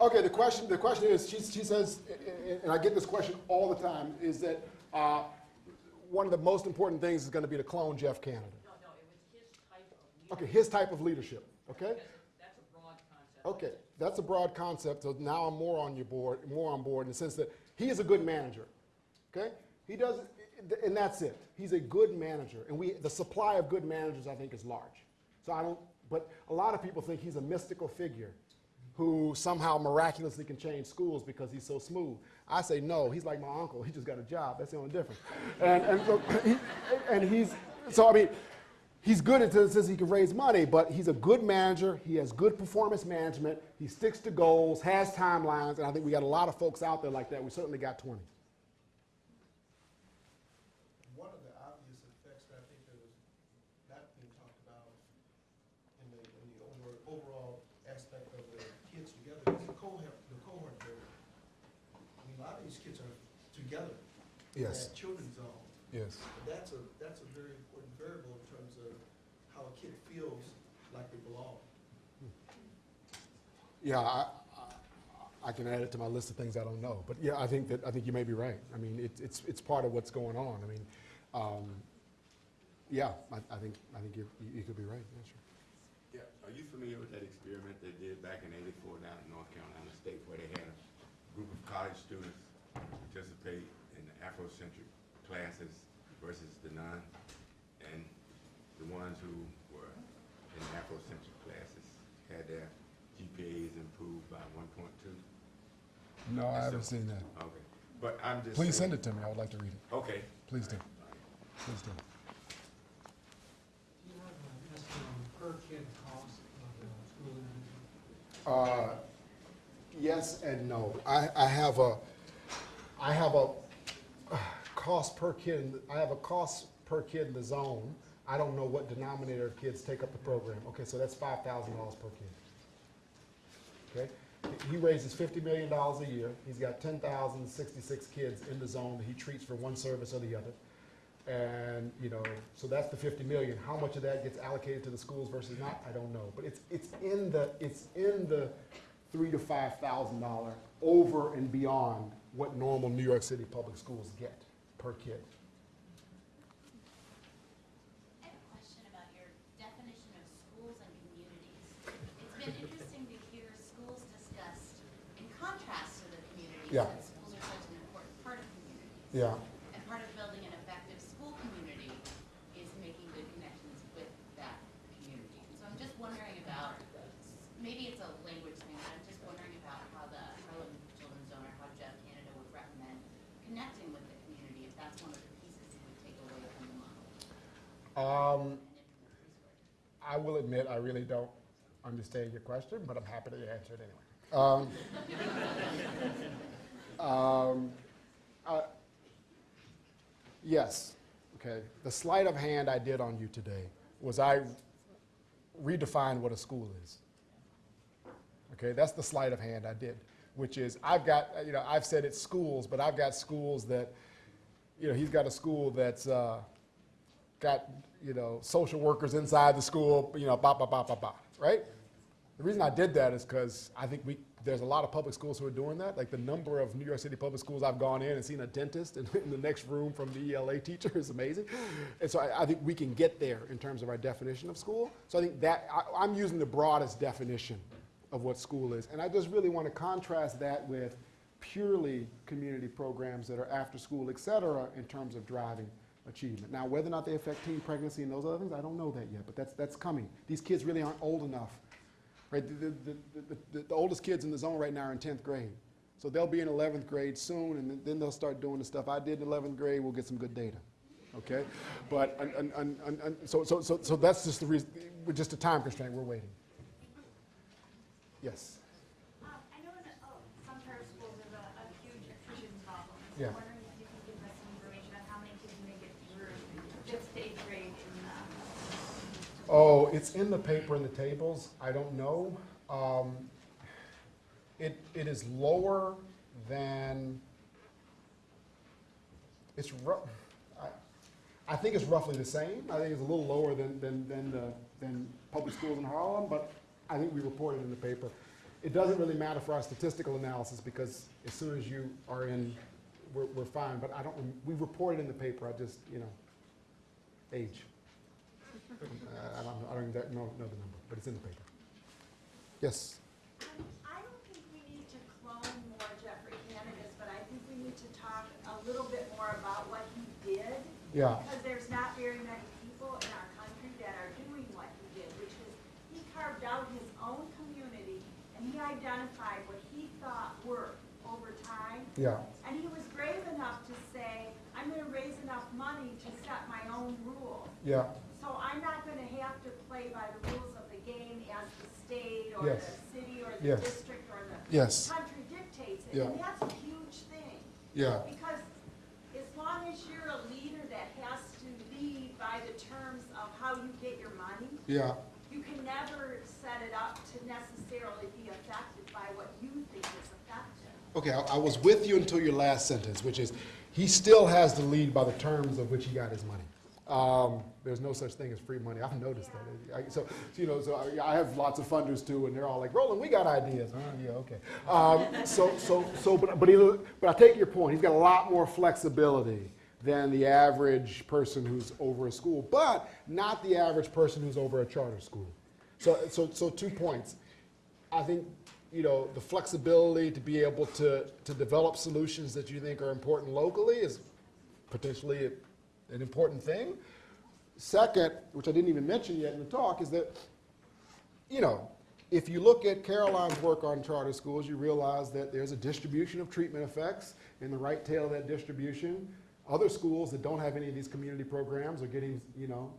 okay, the question, the question is, she, she says, and I get this question all the time, is that, uh, one of the most important things is gonna be to clone Geoff Canada. No, no, it was his type of leadership. Okay, his type of leadership, okay? That's a broad concept. Okay, that's a broad concept, so now I'm more on your board, more on board in the sense that he is a good manager, okay? He does, and that's it. He's a good manager, and we, the supply of good managers, I think, is large. So I don't, but a lot of people think he's a mystical figure who somehow miraculously can change schools because he's so smooth. I say, no, he's like my uncle. He just got a job. That's the only difference. And, and, so and he's, so I mean, he's good at says he can raise money, but he's a good manager. He has good performance management. He sticks to goals, has timelines, and I think we got a lot of folks out there like that. We certainly got 20. One of the obvious effects that I think that was not being talked about in the, in the over, overall aspect of the kids together is the cohort, the cohort building. I mean, a lot of these kids are together. in Yes. that Children's zone. Yes. That's a, that's a very important variable in terms of how a kid feels like they belong. Yeah, I, I, I can add it to my list of things I don't know. But yeah, I think that, I think you may be right. I mean, it, it's, it's part of what's going on. I mean, um, yeah, I, I think, I think you, you could be right, yeah, sure. Yeah, are you familiar with that experiment they did back in eighty-four down in North Carolina State where they had a group of college students participate in the Afrocentric classes versus the non? And the ones who were in Afrocentric classes had their GPAs improved by one point two? No, I haven't seen that. Okay, but I'm just. Please saying- send it to me. I would like to read it. Okay. Please do. Please do. Do you have an estimate on per kid cost of uh, school intervention? Uh, Yes and no. I, I have a, I have a uh, cost per kid, in the- I have a cost per kid in the zone. I don't know what denominator of kids take up the program. Okay, so that's five thousand dollars per kid. Okay? he raises fifty million dollars a year. He's got ten thousand sixty-six kids in the zone that he treats for one service or the other. And, you know, so that's the fifty million. How much of that gets allocated to the schools versus not, I don't know. But it's, it's in the, it's in the three to five thousand dollar over and beyond what normal New York City public schools get per kid. I have a question about your definition of schools and communities. It's been interesting to hear schools discussed in contrast to the communities. Yeah. Schools are such an important part of communities. Yeah. And part of building an effective school community is making good connections with that community. So I'm just wondering about, maybe it's a language thing, but I'm just wondering about how the Harlem Children's Zone or how Geoff Canada would recommend connecting with the community, if that's one of the pieces you would take away from the model. Um. I will admit, I really don't understand your question, but I'm happy to answer it anyway. Um, um, uh, yes, okay. The sleight of hand I did on you today was I redefined what a school is. Okay, that's the sleight of hand I did, which is I've got, you know, I've said it's schools, but I've got schools that, you know, he's got a school that's, uh, got, you know, social workers inside the school, you know, ba, ba, ba, ba, ba, right? The reason I did that is because I think we, there's a lot of public schools who are doing that. Like the number of New York City public schools I've gone in and seen a dentist in, in the next room from the ELA teacher is amazing. And so I, I think we can get there in terms of our definition of school. So I think that, I, I'm using the broadest definition of what school is. And I just really want to contrast that with purely community programs that are after school, et cetera, in terms of driving achievement. Now, whether or not they affect teen pregnancy and those other things, I don't know that yet, but that's, that's coming. These kids really aren't old enough. Right? The, the, the, the, oldest kids in the zone right now are in 10th grade. So they'll be in 11th grade soon, and then- they'll start doing the stuff I did in 11th grade. We'll get some good data. Okay? But, and, and, and, and, so, so, so, so that's just the reason, we're just a time constraint. We're waiting. Yes. Um, I know that, oh, some charter schools have a, a huge attrition problem. So Yeah. I'm wondering if you can give us some information on how many kids make it through fifth, eighth grade in the, Oh, it's in the paper in the tables. I don't know. Um, it, it is lower than, it's I, I think it's roughly the same. I think it's a little lower than, than, than, the, than public schools in Harlem, but I think we reported in the paper. It doesn't really matter for our statistical analysis because as soon as you are in, we're, we're fine. But I don't, we reported in the paper, I just, you know, age. Uh, I don't, I don't exact- know, know the number, but it's in the paper. Yes? I don't think we need to clone more Geoffrey Canada's, but I think we need to talk a little bit more about what he did. Yeah. Because there's not very many people in our country that are doing what he did, which is he carved out his own community and he identified what he thought worked over time. Yeah. And he was brave enough to say, I'm gonna raise enough money to set my own rules. Yeah. So I'm not gonna have to play by the rules of the game as the or the Yes. city or the Yes. district or the Yes. country dictates it. Yeah. And that's a huge thing. Yeah. Because as long as you're a leader that has to lead by the terms of how you get your money, Yeah. you can never set it up to necessarily be affected by what you think is effective. Okay, I, I was with you until your last sentence, which is, he still has to lead by the terms of which he got his money. Um, there's no such thing as free money. I've noticed that. I, so, you know, so I, I have lots of funders too, and they're all like, Roland, we got ideas. Oh, yeah, okay. Um, so, so, so, but, but, but I take your point. He's got a lot more flexibility than the average person who's over a school, but not the average person who's over a charter school. So, so, so two points. I think, you know, the flexibility to be able to, to develop solutions that you think are important locally is potentially an important thing. Second, which I didn't even mention yet in the talk, is that, you know, if you look at Caroline's work on charter schools, you realize that there's a distribution of treatment effects in the right tail of that distribution. Other schools that don't have any of these community programs are getting, you know,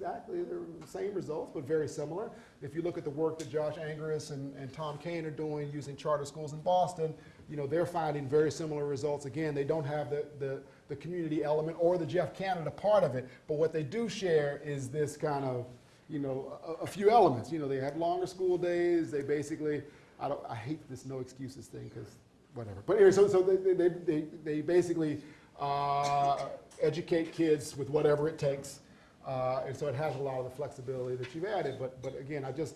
exactly the same results, but very similar. If you look at the work that Josh Angrist and, and Tom Kane are doing using charter schools in Boston, you know, they're finding very similar results. Again, they don't have the, the, the community element or the Geoff Canada part of it, but what they do share is this kind of, you know, a, a few elements. You know, they have longer school days, they basically I don't, I hate this no excuses thing, because whatever. But anyway, so, so they, they, they, they basically, uh, educate kids with whatever it takes. Uh, and so it has a lot of the flexibility that you've added, but, but again, I just,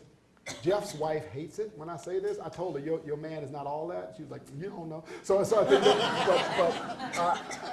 Geoff's wife hates it when I say this. I told her, your, your man is not all that. She was like, you don't know. So, so I think,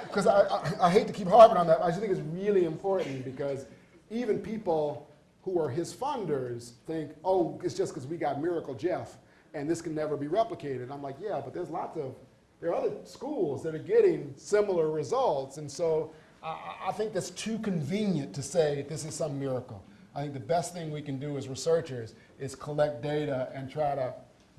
because uh, I, I, I hate to keep harping on that, I just think it's really important because even people who are his funders think, oh, it's just because we got Miracle Geoff and this can never be replicated. I'm like, yeah, but there's lots of, there are other schools that are getting similar results. And so I- I think that's too convenient to say this is some miracle. I think the best thing we can do as researchers is collect data and try to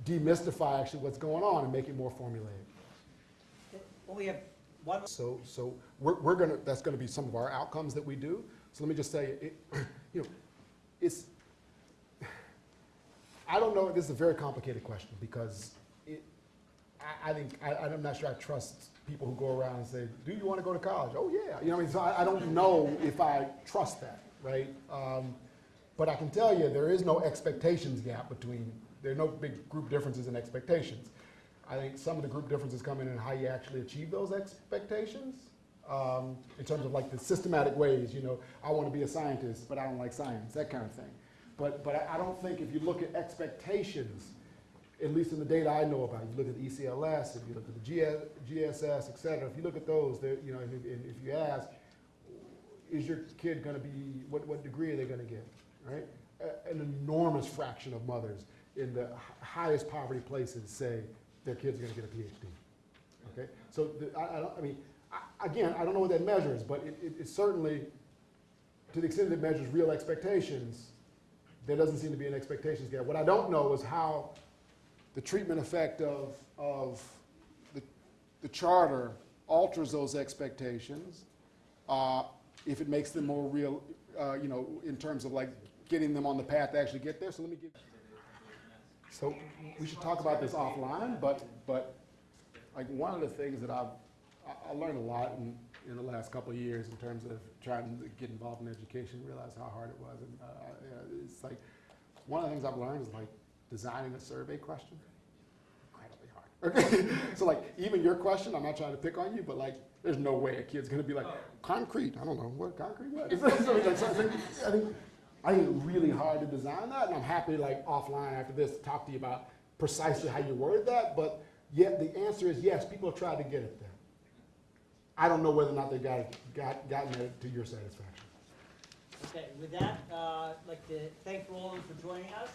demystify actually what's going on and make it more formulaic. Well, we have one, So, so we're, we're gonna, that's gonna be some of our outcomes that we do. So let me just say, it, you know, it's, I don't know, this is a very complicated question because it, I, I think, I, I'm not sure I trust people who go around and say, do you wanna go to college? Oh, yeah, you know, what I mean, so I, I don't know if I trust that, right? Um, but I can tell you, there is no expectations gap between, there are no big group differences in expectations. I think some of the group differences come in in how you actually achieve those expectations. Um, in terms of like the systematic ways, you know, I want to be a scientist, but I don't like science, that kind of thing. But, but I, I don't think if you look at expectations, at least in the data I know about, you look at the ECLS, if you look at the GS, GSS, et cetera, if you look at those, you know, if, if you ask, is your kid gonna be, what, what degree are they gonna get, right? A- An enormous fraction of mothers in the highest poverty places say their kid's are gonna get a PhD, okay? So, the, I, I I mean, I, again, I don't know what that measures, but it, it, it certainly, to the extent that it measures real expectations, there doesn't seem to be an expectations gap. What I don't know is how the treatment effect of, of the, the charter alters those expectations, uh, if it makes them more real, uh, you know, in terms of like getting them on the path to actually get there. So let me give. So we should talk about this offline, but, but like one of the things that I've, I, learned a lot in, in the last couple of years in terms of trying to get involved in education, realize how hard it was. And, uh, yeah, it's like, one of the things I've learned is like designing a survey question. Okay, so like even your question, I'm not trying to pick on you, but like there's no way a kid's gonna be like concrete. I don't know what concrete what. so like, so I think I think really hard to design that, and I'm happy like offline after this to talk to you about precisely how you worded that. But yet the answer is yes. People have tried to get it there. I don't know whether or not they got got gotten it to your satisfaction. okay, with that, uh, I'd like to thank Roland for joining us.